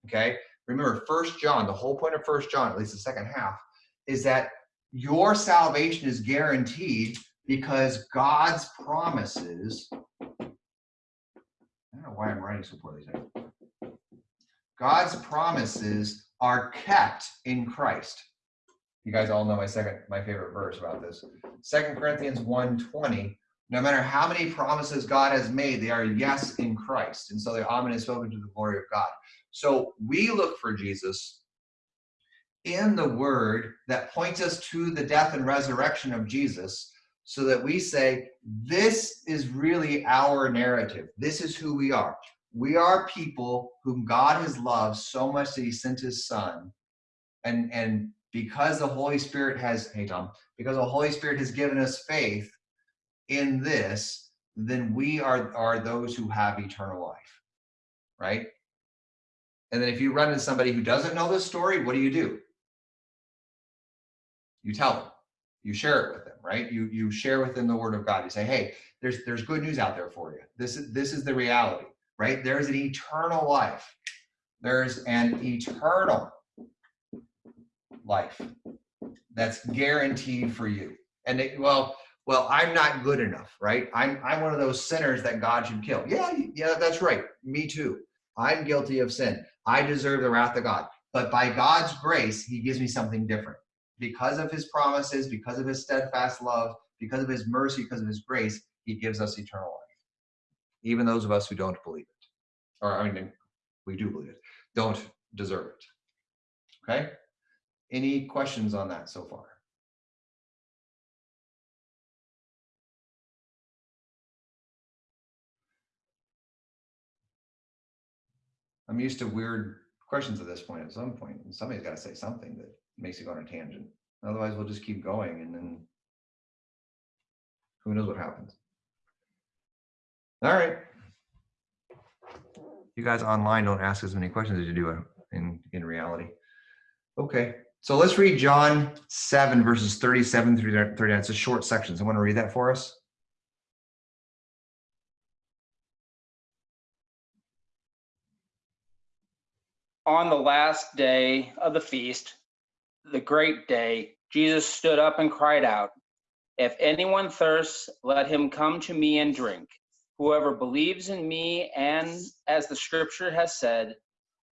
Okay? Remember, First John, the whole point of First John, at least the second half, is that your salvation is guaranteed because God's promises. I don't know why I'm writing so poorly. God's promises are kept in Christ. You guys all know my second, my favorite verse about this. Second Corinthians 1:20. No matter how many promises God has made, they are yes in Christ. And so the amen is spoken to the glory of God. So we look for Jesus in the word that points us to the death and resurrection of Jesus so that we say, this is really our narrative. This is who we are. We are people whom God has loved so much that he sent his son. And, and because the Holy Spirit has, hey Tom, because the Holy Spirit has given us faith in this, then we are, are those who have eternal life, right? And then if you run into somebody who doesn't know this story, what do you do? You tell them, you share it with them, right? You you share with them the word of God. You say, hey, there's there's good news out there for you. This is this is the reality, right? There's an eternal life. There's an eternal life that's guaranteed for you. And it, well, well, I'm not good enough, right? I'm I'm one of those sinners that God should kill. Yeah, yeah, that's right. Me too. I'm guilty of sin. I deserve the wrath of God. But by God's grace, He gives me something different. Because of His promises, because of His steadfast love, because of His mercy, because of His grace, He gives us eternal life. Even those of us who don't believe it, or I mean, we do believe it, don't deserve it. Okay? Any questions on that so far? I'm used to weird questions at this point at some point, and somebody's got to say something that makes it go on a tangent. Otherwise, we'll just keep going and then who knows what happens. All right. You guys online don't ask as many questions as you do uh, in, in reality. Okay, so let's read John 7, verses 37 through 39. It's a short section. Someone want to read that for us? On the last day of the feast, the great day, Jesus stood up and cried out, If anyone thirsts, let him come to me and drink. Whoever believes in me, and as the scripture has said,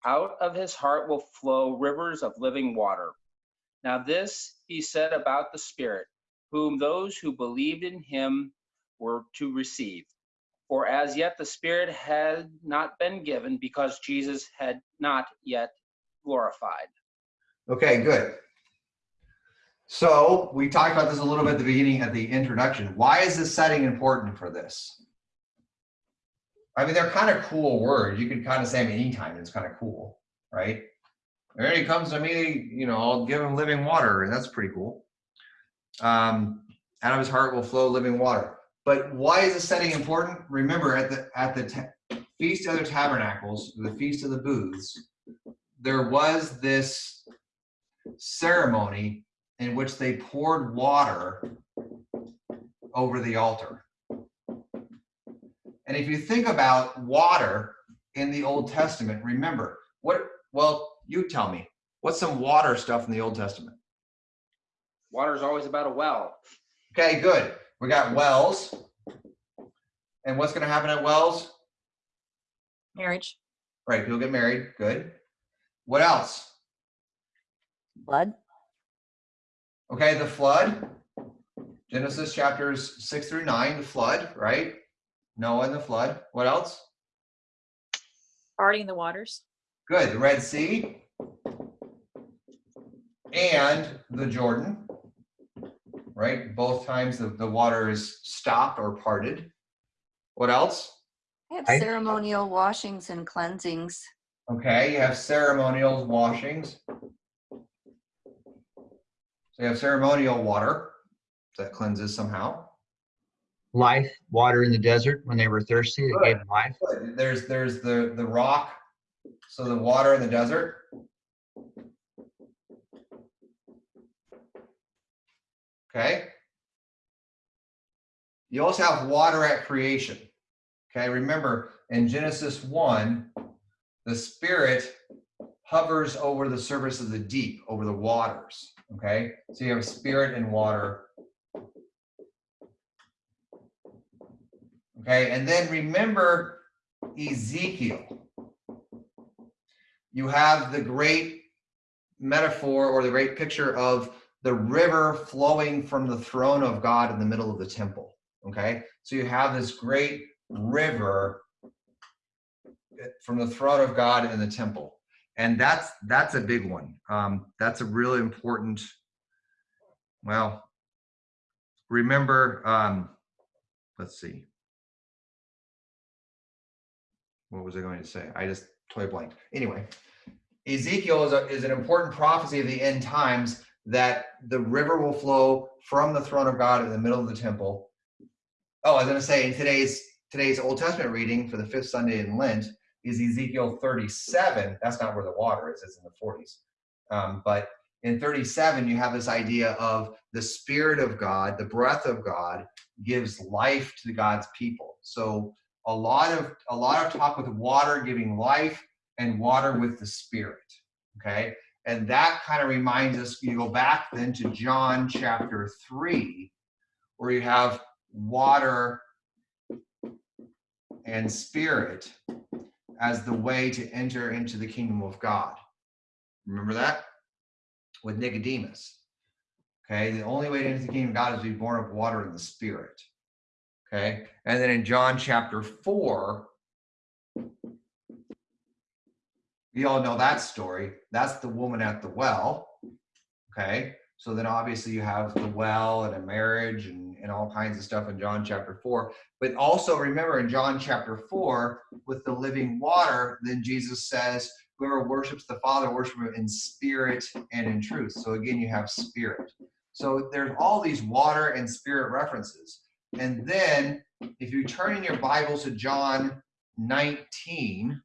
out of his heart will flow rivers of living water. Now, this he said about the Spirit, whom those who believed in him were to receive. For as yet the Spirit had not been given because Jesus had not yet glorified. Okay, good. So we talked about this a little bit at the beginning at the introduction. Why is this setting important for this? I mean, they're kind of cool words. You could kind of say them anytime. It's kind of cool, right? There he comes to me, you know, I'll give him living water, and that's pretty cool. Um, out of his heart will flow living water. But why is the setting important? Remember, at the at the feast of the tabernacles, the feast of the booths, there was this ceremony in which they poured water over the altar. And if you think about water in the Old Testament, remember what, well, you tell me, what's some water stuff in the Old Testament? Water is always about a well. Okay, good. We got wells. And what's going to happen at wells? Marriage. Right, people get married. Good. What else? Blood. Okay, the flood. Genesis chapters six through nine, the flood, right? Noah and the flood. What else? Parting the waters. Good. The Red Sea and the Jordan, right? Both times the, the water is stopped or parted. What else? I have ceremonial washings and cleansings. Okay, you have ceremonial washings. So you have ceremonial water that cleanses somehow. Life, water in the desert when they were thirsty, it gave them life. There's there's the the rock, so the water in the desert. Okay. You also have water at creation. Okay, remember in Genesis 1, the Spirit hovers over the surface of the deep, over the waters. Okay, so you have spirit and water. Okay, and then remember Ezekiel. You have the great metaphor or the great picture of the river flowing from the throne of God in the middle of the temple. Okay, so you have this great river from the throne of God in the temple. and that's that's a big one. Um, that's a really important. Well, remember, um, let's see. What was I going to say? I just totally blanked. Anyway, Ezekiel is, a, is an important prophecy of the end times that the river will flow from the throne of God in the middle of the temple. Oh, I was going to say in today's today's Old Testament reading for the fifth Sunday in Lent is Ezekiel 37. That's not where the water is; it's in the 40s. Um, but in 37, you have this idea of the Spirit of God, the breath of God, gives life to God's people. So a lot of a lot of talk with water giving life and water with the Spirit. Okay, and that kind of reminds us. You go back then to John chapter three, where you have water and spirit as the way to enter into the kingdom of God. Remember that? With Nicodemus. Okay, the only way to enter the kingdom of God is to be born of water and the spirit. Okay, and then in John chapter 4, you all know that story. That's the woman at the well. Okay, so then obviously you have the well and a marriage and, and all kinds of stuff in John chapter 4. But also remember in John chapter 4, with the living water, then Jesus says, Whoever worships the Father, worship him in spirit and in truth. So again, you have spirit. So there's all these water and spirit references. And then if you turn in your Bible to John 19,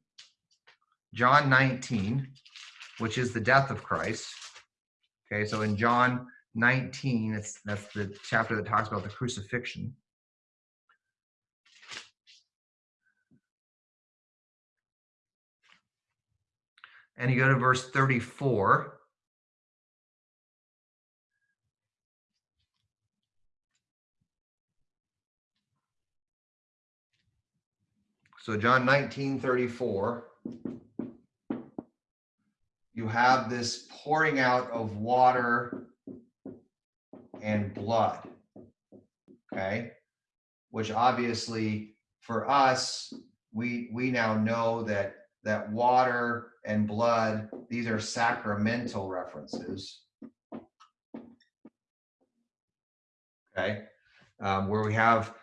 John 19, which is the death of Christ. Okay, so in John 19, it's that's the chapter that talks about the crucifixion. And you go to verse 34. So John 19, 34 you have this pouring out of water and blood. Okay. Which obviously for us, we we now know that that water and blood, these are sacramental references. Okay. Um, where we have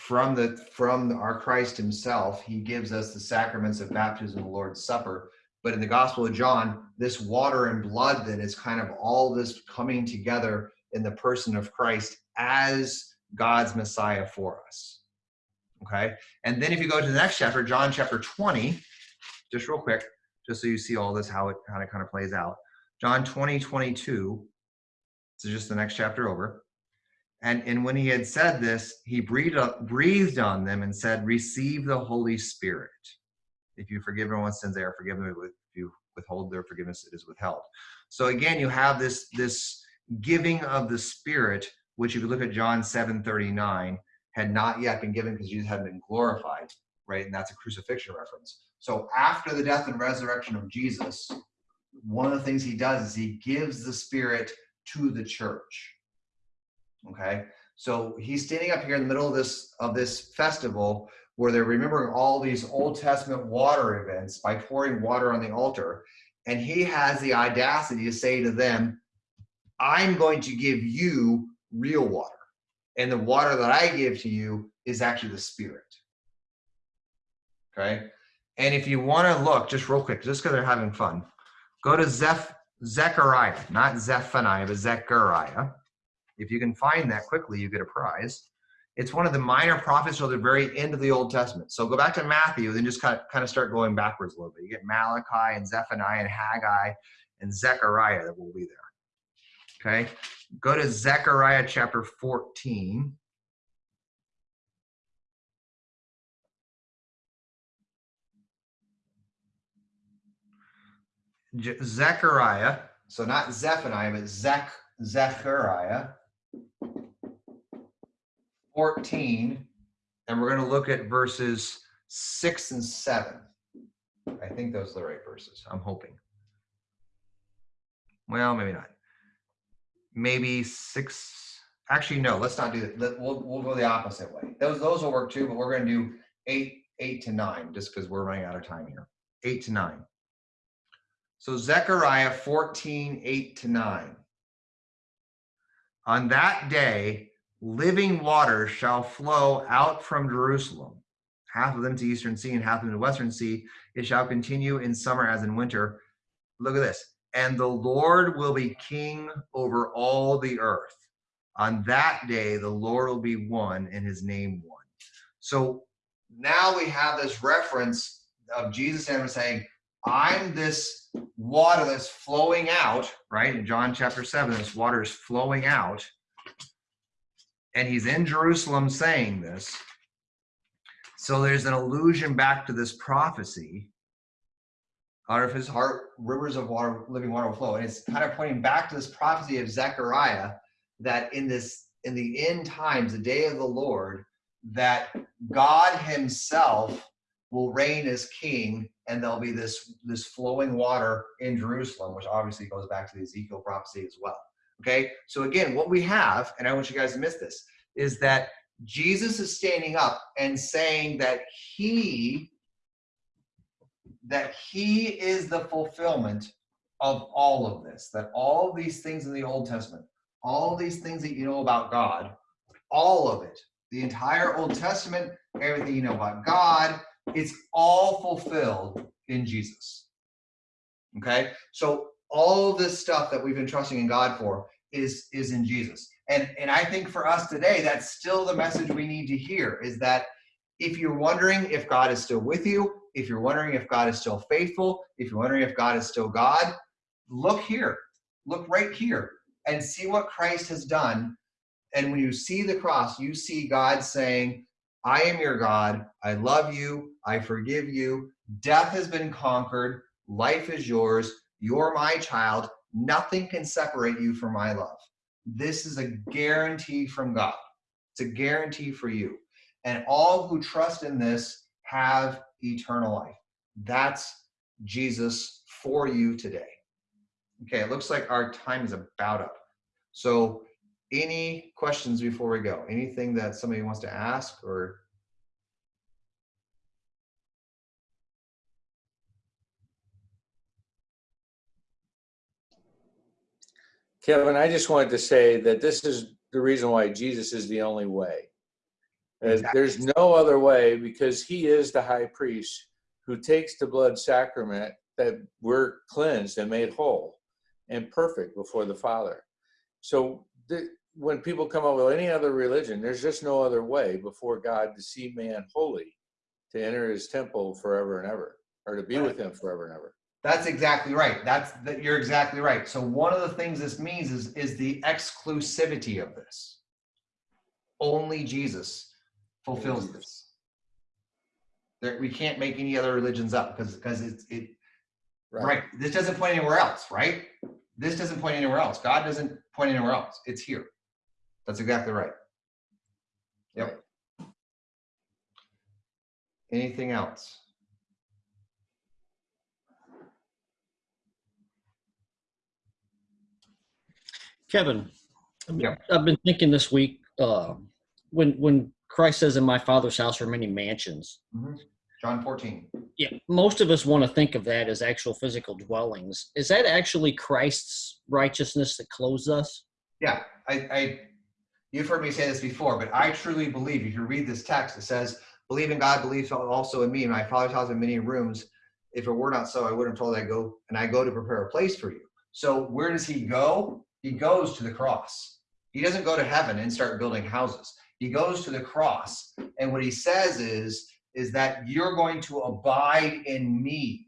from the from our Christ himself, he gives us the sacraments of baptism, and the Lord's Supper, but in the Gospel of John, this water and blood that is kind of all this coming together in the person of Christ as God's Messiah for us. Okay. And then if you go to the next chapter, John chapter 20, just real quick, just so you see all this, how it, how it kind of plays out. John 20, 22. So just the next chapter over. And, and when he had said this, he breathed, up, breathed on them and said, Receive the Holy Spirit. If you forgive everyone's sins, they are forgiven. If you withhold their forgiveness, it is withheld. So again, you have this this giving of the Spirit, which if you look at John 7 39, had not yet been given because Jesus hadn't been glorified, right? And that's a crucifixion reference. So after the death and resurrection of Jesus, one of the things he does is he gives the Spirit to the church. Okay. So he's standing up here in the middle of this of this festival where they're remembering all these Old Testament water events by pouring water on the altar. And he has the audacity to say to them, I'm going to give you real water. And the water that I give to you is actually the Spirit. Okay. And if you want to look, just real quick, just because they're having fun, go to Zeph, Zechariah, not Zephaniah, but Zechariah. If you can find that quickly, you get a prize. It's one of the minor prophets till the very end of the Old Testament. So go back to Matthew, then just kind of, kind of start going backwards a little bit. You get Malachi and Zephaniah and Haggai and Zechariah that will be there. Okay. Go to Zechariah chapter 14. Je- Zechariah, so not Zephaniah, but Zech, Zechariah 14, and we're going to look at verses 6 and 7. I think those are the right verses. I'm hoping. Well, maybe not. Maybe 6. Actually, no, let's not do that. We'll, we'll go the opposite way. Those, those will work too, but we're going to do 8, 8 to 9 just because we're running out of time here. 8 to 9. So Zechariah 14, 8 to 9. On that day, living water shall flow out from Jerusalem, half of them to eastern sea and half of them to western sea. It shall continue in summer as in winter. Look at this. And the Lord will be king over all the earth. On that day, the Lord will be one and his name one. So now we have this reference of Jesus and saying, I'm this water that's flowing out, right? In John chapter 7, this water is flowing out. And he's in Jerusalem saying this. So there's an allusion back to this prophecy. Out of his heart, rivers of water, living water will flow. And it's kind of pointing back to this prophecy of Zechariah that in this, in the end times, the day of the Lord, that God himself will reign as king and there'll be this this flowing water in Jerusalem, which obviously goes back to the Ezekiel prophecy as well. Okay, so again, what we have, and I want you guys to miss this, is that Jesus is standing up and saying that he that he is the fulfillment of all of this, that all these things in the Old Testament, all these things that you know about God, all of it, the entire Old Testament, everything you know about God, it's all fulfilled in Jesus. Okay? So all this stuff that we've been trusting in God for is is in Jesus. And and I think for us today that's still the message we need to hear is that if you're wondering if God is still with you, if you're wondering if God is still faithful, if you're wondering if God is still God, look here. Look right here and see what Christ has done. And when you see the cross, you see God saying, I am your God. I love you. I forgive you. Death has been conquered. Life is yours. You're my child. Nothing can separate you from my love. This is a guarantee from God. It's a guarantee for you. And all who trust in this have eternal life. That's Jesus for you today. Okay, it looks like our time is about up. So any questions before we go? Anything that somebody wants to ask or? Kevin, I just wanted to say that this is the reason why Jesus is the only way. Uh, There's no other way because he is the high priest who takes the blood sacrament that we're cleansed and made whole and perfect before the Father. So the, when people come up with any other religion, there's just no other way before God to see man holy, to enter his temple forever and ever, or to be with him forever and ever. That's exactly right. That's that you're exactly right. So one of the things this means is is the exclusivity of this. Only Jesus fulfills this. There, we can't make any other religions up because because it's it right. right. This doesn't point anywhere else, right? This doesn't point anywhere else. God doesn't point anywhere else. It's here. That's exactly right. Yep. Anything else? Kevin, Yeah. I've been thinking this week uh, when when Christ says, "In my Father's house are many mansions." Mhm. John 14. Yeah, most of us want to think of that as actual physical dwellings. Is that actually Christ's righteousness that clothes us? Yeah, I, I, you've heard me say this before, but I truly believe if you read this text, it says, believe in God, believe also in me. My father's house have many rooms. If it were not so, I would have told I go and I go to prepare a place for you. So where does he go? He goes to the cross. He doesn't go to heaven and start building houses. He goes to the cross. And what he says is, is that you're going to abide in me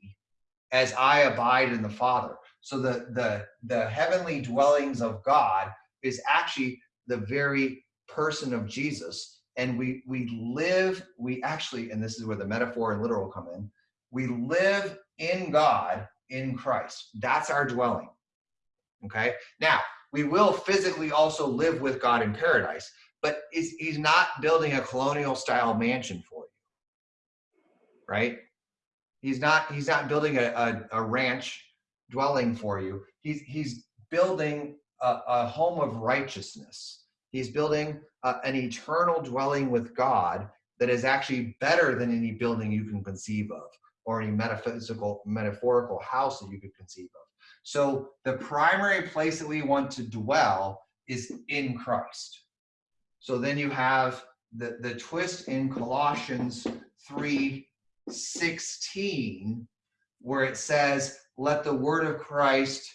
as I abide in the Father. So the the the heavenly dwellings of God is actually the very person of Jesus. And we we live, we actually, and this is where the metaphor and literal come in, we live in God in Christ. That's our dwelling. Okay. Now we will physically also live with God in paradise, but he's not building a colonial style mansion for you right? He's not he's not building a, a, a ranch dwelling for you. He's he's building a, a home of righteousness. He's building a, an eternal dwelling with God that is actually better than any building you can conceive of. or any metaphysical, metaphorical house that you could conceive of. So the primary place that we want to dwell is in Christ. So then you have the, the twist in Colossians 3 16, where it says, Let the word of Christ,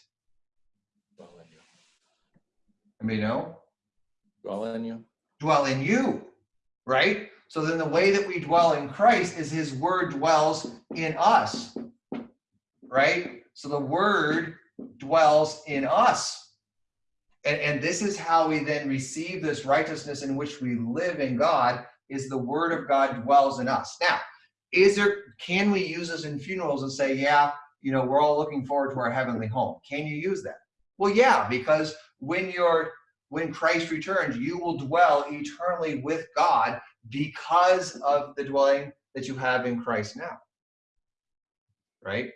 I mean, know, Dwell in you. dwell in you, right? So then the way that we dwell in Christ is his word dwells in us, right? So the word dwells in us. And, and this is how we then receive this righteousness in which we live in God is the word of God dwells in us. Now, is there, can we use this in funerals and say, yeah, you know, we're all looking forward to our heavenly home. Can you use that? Well, yeah, because when you're, when Christ returns, you will dwell eternally with God because of the dwelling that you have in Christ now. Right?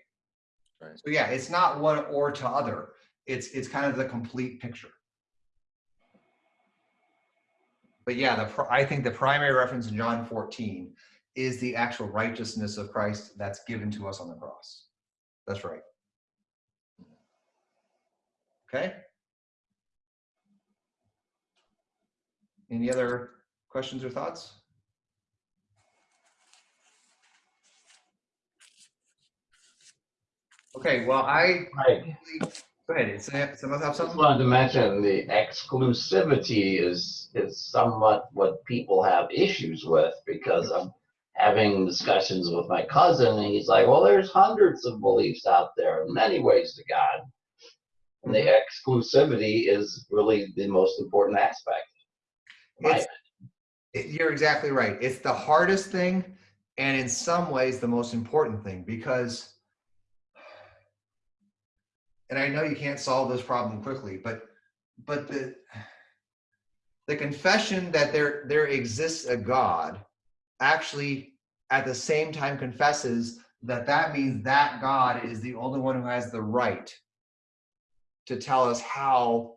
Right. So yeah, it's not one or to other. It's it's kind of the complete picture. But yeah, the I think the primary reference in John 14 is the actual righteousness of Christ that's given to us on the cross. That's right. Okay. Any other questions or thoughts? Okay, well, I, Right. go ahead, someone have Just something? wanted to mention the exclusivity is, is somewhat what people have issues with because I'm having discussions with my cousin and he's like, well, there's hundreds of beliefs out there, many ways to God. And the mm-hmm. exclusivity is really the most important aspect. It's, it- you're exactly right. It's the hardest thing, and in some ways, the most important thing because, and I know you can't solve this problem quickly, but but the the confession that there there exists a God actually at the same time confesses that that means that God is the only one who has the right to tell us how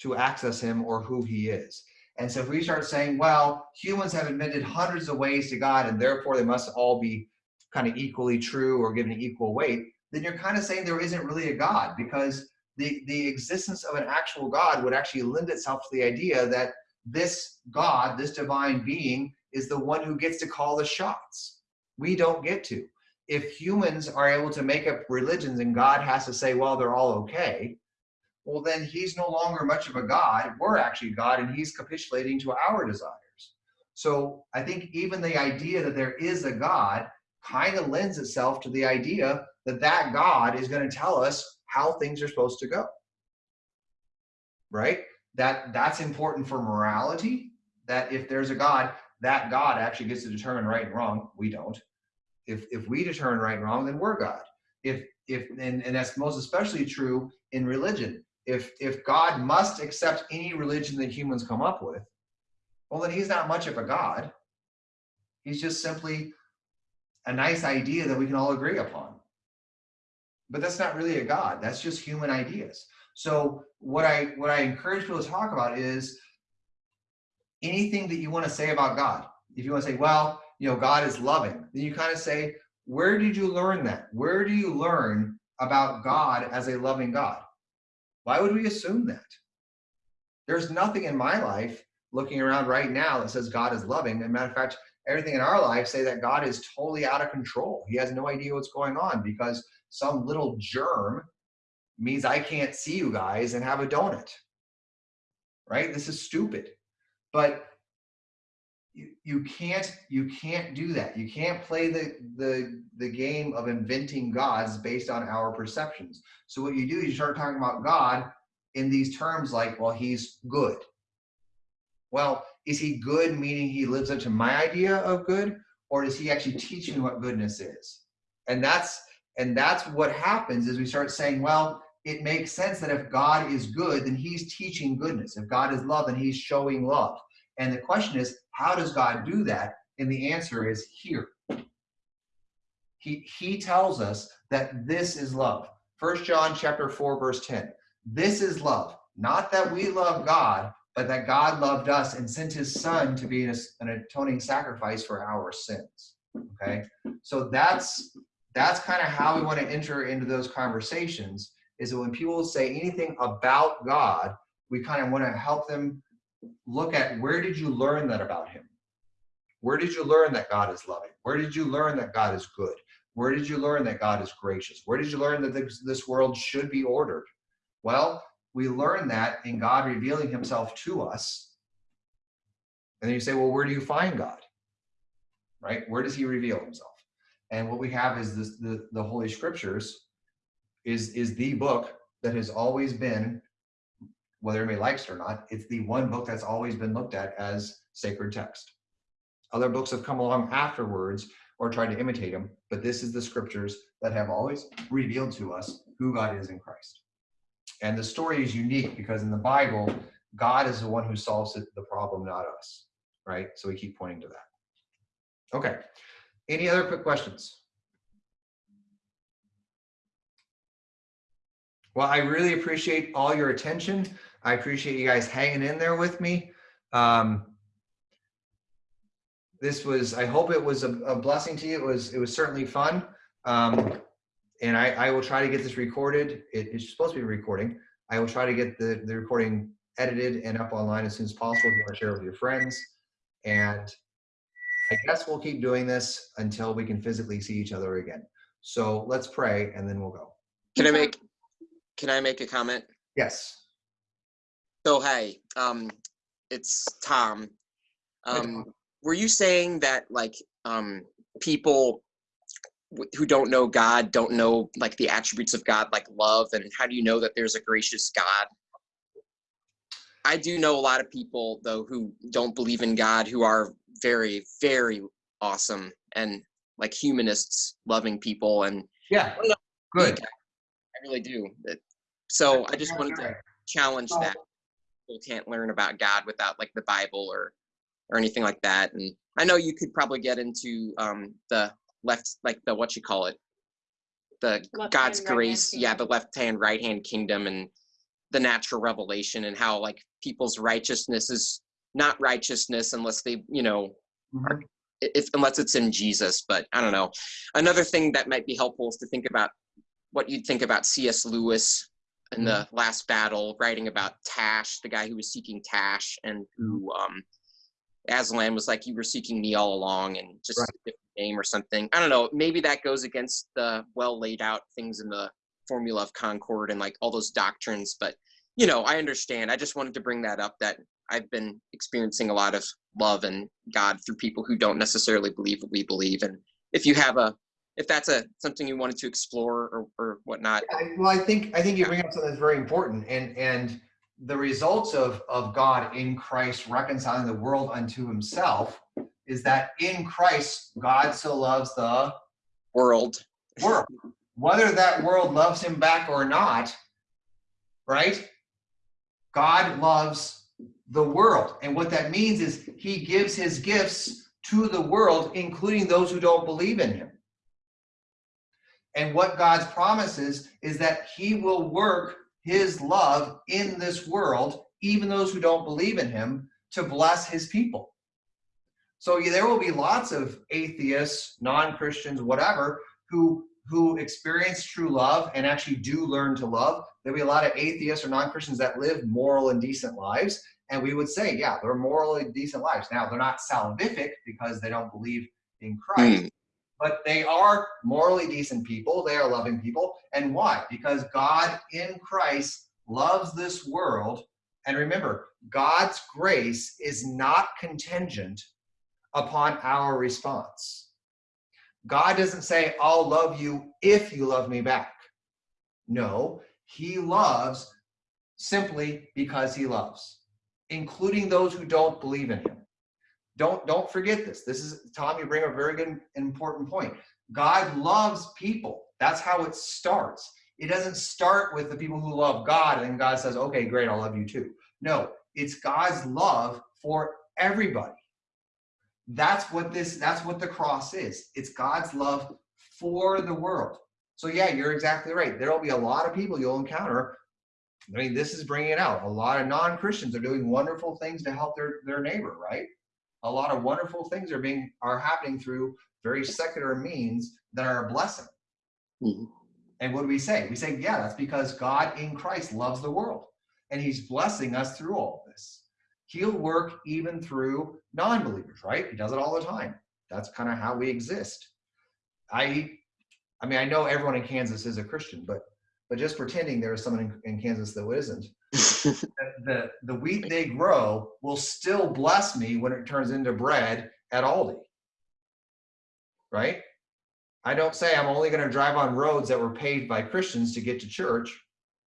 to access him or who he is. And so if we start saying, well, humans have admitted hundreds of ways to God and therefore they must all be kind of equally true or given equal weight, then you're kind of saying there isn't really a God because the, the existence of an actual God would actually lend itself to the idea that this God, this divine being, is the one who gets to call the shots. We don't get to. If humans are able to make up religions and God has to say, well, they're all okay, well, then he's no longer much of a God. We're actually God, and he's capitulating to our desires. So I think even the idea that there is a God kind of lends itself to the idea that that God is going to tell us how things are supposed to go. Right? That that's important for morality. That if there's a God, that God actually gets to determine right and wrong. We don't. If if we determine right and wrong, then we're God. If if and, and that's most especially true in religion if if God must accept any religion that humans come up with, well then he's not much of a God. He's just simply a nice idea that we can all agree upon. But that's not really a God. That's just human ideas. So what I what I encourage people to talk about is anything that you want to say about God. If you want to say, well, you know, God is loving, then you kind of say, where did you learn that? Where do you learn about God as a loving God? Why would we assume that? There's nothing in my life looking around right now that says God is loving. As matter of fact, everything in our life say that God is totally out of control. He has no idea what's going on because some little germ means I can't see you guys and have a donut. Right? This is stupid. But you, you can't you can't do that. You can't play the the the game of inventing gods based on our perceptions. So what you do is you start talking about God in these terms like, well, he's good. Well, is he good meaning he lives up to my idea of good, or does he actually teach me what goodness is? And that's and that's what happens is we start saying, well, it makes sense that if God is good, then he's teaching goodness. If God is love, then he's showing love. And the question is, how does God do that? And the answer is here. He, he tells us that this is love. First John chapter 4, verse 10. This is love, not that we love God, but that God loved us and sent his son to be an, an atoning sacrifice for our sins. Okay. So that's that's kind of how we want to enter into those conversations is that when people say anything about God, we kind of want to help them look at where did you learn that about him? Where did you learn that God is loving? Where did you learn that God is good? Where did you learn that God is gracious? Where did you learn that this, world should be ordered? Well, we learn that in God revealing himself to us. And then you say, well, where do you find God? Right? Where does he reveal himself? And what we have is this, the, the Holy Scriptures is, is the book that has always been, whether anybody likes it or not, it's the one book that's always been looked at as sacred text. Other books have come along afterwards or tried to imitate them, but this is the scriptures that have always revealed to us who God is in Christ. And the story is unique because in the Bible, God is the one who solves the problem, not us, right? So we keep pointing to that. Okay. Any other quick questions? Well, I really appreciate all your attention. I appreciate you guys hanging in there with me. Um, this was, I hope it was a, a blessing to you. It was, it was certainly fun. Um, and I, I will try to get this recorded. It, it's supposed to be recording. I will try to get the, the recording edited and up online as soon as possible if you want to share with your friends. And I guess we'll keep doing this until we can physically see each other again. So let's pray and then we'll go. Can I make can I make a comment? Yes. So hey, um it's Tom. Um were you saying that like um people who don't know God don't know like the attributes of God like love and how do you know that there's a gracious God? I do know a lot of people though who don't believe in God who are very very awesome and like humanists loving people and Yeah. I Good. I really do. So I just wanted to challenge that people can't learn about God without like the Bible or or anything like that. And I know you could probably get into um the left like the what you call it the Left God's hand, right grace, yeah, the left hand, right hand kingdom and the natural revelation and how like people's righteousness is not righteousness unless they, you know, mm-hmm. are, if unless it's in Jesus. But I don't know. Another thing that might be helpful is to think about what you'd think about C.S. Lewis in the mm-hmm. last battle, writing about Tash, the guy who was seeking Tash, and who mm-hmm. um, Aslan was like, "You were seeking me all along," and just a different name or something. I don't know. Maybe that goes against the well laid out things in the formula of Concord and like all those doctrines. But you know, I understand. I just wanted to bring that up. That I've been experiencing a lot of love and God through people who don't necessarily believe what we believe. And if you have a, if that's a something you wanted to explore or or whatnot, I- Well, I think, I think you bring up something that's very important and, and the results of, of God in Christ reconciling the world unto himself is that in Christ, God so loves the world. World. Whether that world loves him back or not, right? God loves the world. And what that means is he gives his gifts to the world, including those who don't believe in him. And what God's promises is that he will work his love in this world, even those who don't believe in him, to bless his people. So yeah, there will be lots of atheists, non-Christians, whatever, who who experience true love and actually do learn to love. There'll be a lot of atheists or non-Christians that live moral and decent lives. And we would say, yeah, they're morally decent lives. Now they're not salvific because they don't believe in Christ, hmm. but they are morally decent people. They are loving people. And why? Because God in Christ loves this world. And remember, God's grace is not contingent upon our response. God doesn't say, I'll love you if you love me back. No, he loves simply because he loves, including those who don't believe in him. Don't, don't forget this. This is, Tom, you bring a very good important point. God loves people. That's how it starts. It doesn't start with the people who love God and then God says, okay, great, I'll love you too. No, it's God's love for everybody. That's what this, that's what the cross is. It's God's love for the world. So yeah, you're exactly right. There'll be a lot of people you'll encounter. I mean, this is bringing it out. A lot of non-Christians are doing wonderful things to help their, their neighbor, right? A lot of wonderful things are being, are happening through very secular means that are a blessing. Mhm. And what do we say? We say, yeah, that's because God in Christ loves the world and he's blessing us through all of this. He'll work even through non believers, right? He does it all the time. That's kind of how we exist. I, I mean, I know everyone in Kansas is a Christian, but but just pretending there is someone in, in Kansas that isn't, the, the the wheat they grow will still bless me when it turns into bread at Aldi. Right? I don't say I'm only going to drive on roads that were paved by Christians to get to church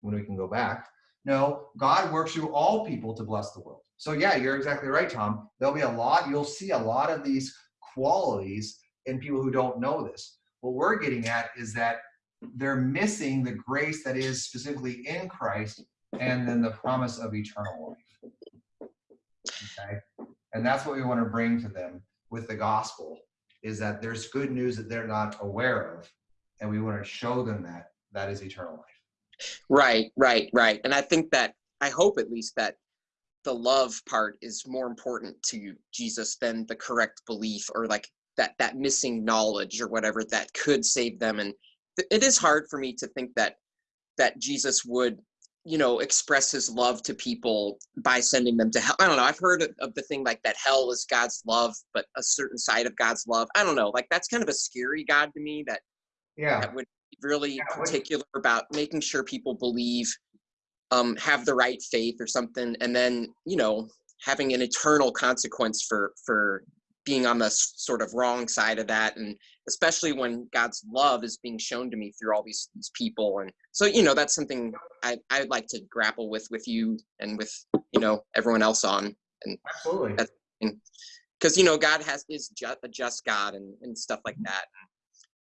when we can go back. No, God works through all people to bless the world. So yeah, you're exactly right, Tom. There'll be a lot, you'll see a lot of these qualities in people who don't know this. What we're getting at is that they're missing the grace that is specifically in Christ and then the promise of eternal life. Okay? And that's what we want to bring to them with the gospel is that there's good news that they're not aware of and we want to show them that that is eternal life. Right, right, right. And I think that I hope at least that the love part is more important to Jesus than the correct belief or like that that missing knowledge or whatever that could save them and it is hard for me to think that that Jesus would you know express his love to people by sending them to hell. I don't know. I've heard of, of the thing like that hell is God's love but a certain side of God's love. I don't know. Like that's kind of a scary god to me that Yeah. that would be really Yeah, what- particular about making sure people believe um have the right faith or something and then you know having an eternal consequence for for being on the sort of wrong side of that and especially when god's love is being shown to me through all these, these people and so you know that's something i i'd like to grapple with with you and with you know everyone else on and Absolutely. because you know god has is just a just god and and stuff like mm-hmm. that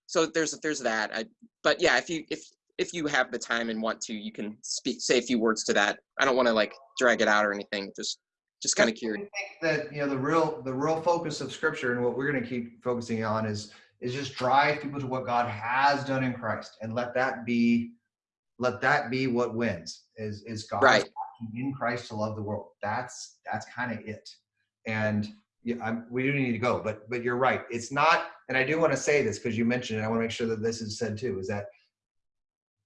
so there's there's that i but yeah if you if if you have the time and want to you can speak say a few words to that i don't want to like drag it out or anything just just kind of curious I think that you know the real the real focus of scripture and what we're going to keep focusing on is is just drive people to what god has done in christ and let that be let that be what wins is is God Right. in christ to love the world. That's that's kind of it. And yeah, I'm, we do need to go but but you're right. It's not and i do want to say this because you mentioned it i want to make sure that this is said too is that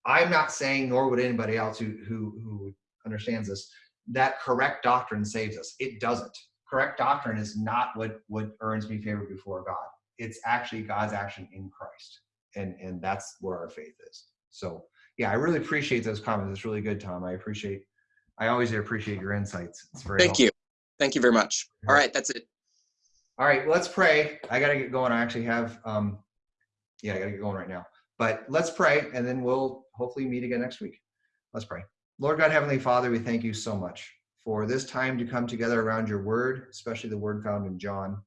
i'm not saying nor would anybody else who who who understands this that correct doctrine saves us. It doesn't. Correct doctrine is not what what earns me favor before God. It's actually God's action in Christ, and and that's where our faith is. So yeah, I really appreciate those comments. It's really good, Tom. I appreciate. I always appreciate your insights. It's very. thank you thank you very much all right that's it All right, let's pray. I gotta get going. I actually have. um Yeah, I gotta get going right now. But let's pray, and then we'll hopefully meet again next week. Let's pray. Lord God, Heavenly Father, we thank you so much for this time to come together around your word, especially the word found in John.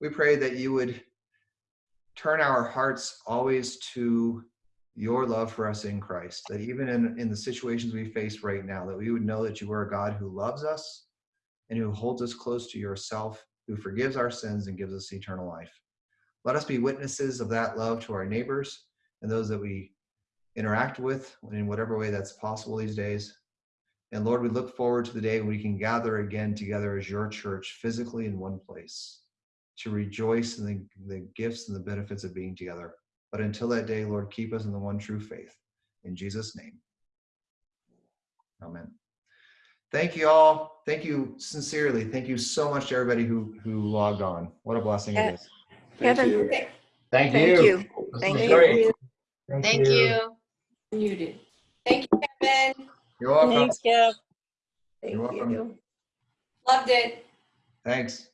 We pray that you would turn our hearts always to your love for us in Christ, that even in, in the situations we face right now, that we would know that you are a God who loves us and who holds us close to yourself, who forgives our sins and gives us eternal life. Let us be witnesses of that love to our neighbors and those that we interact with in whatever way that's possible these days. And Lord, we look forward to the day when we can gather again together as your church physically in one place to rejoice in the, the gifts and the benefits of being together. But until that day, Lord, keep us in the one true faith. In Jesus' name. Amen. Thank you all. Thank you sincerely. Thank you so much to everybody who who logged on. What a blessing it is. Kevin, Thank thank you. you. This Thank was you. Thank you. Muted. Thank you, Kevin. You're welcome. Thanks, Kev. You're welcome. Loved it. Thanks.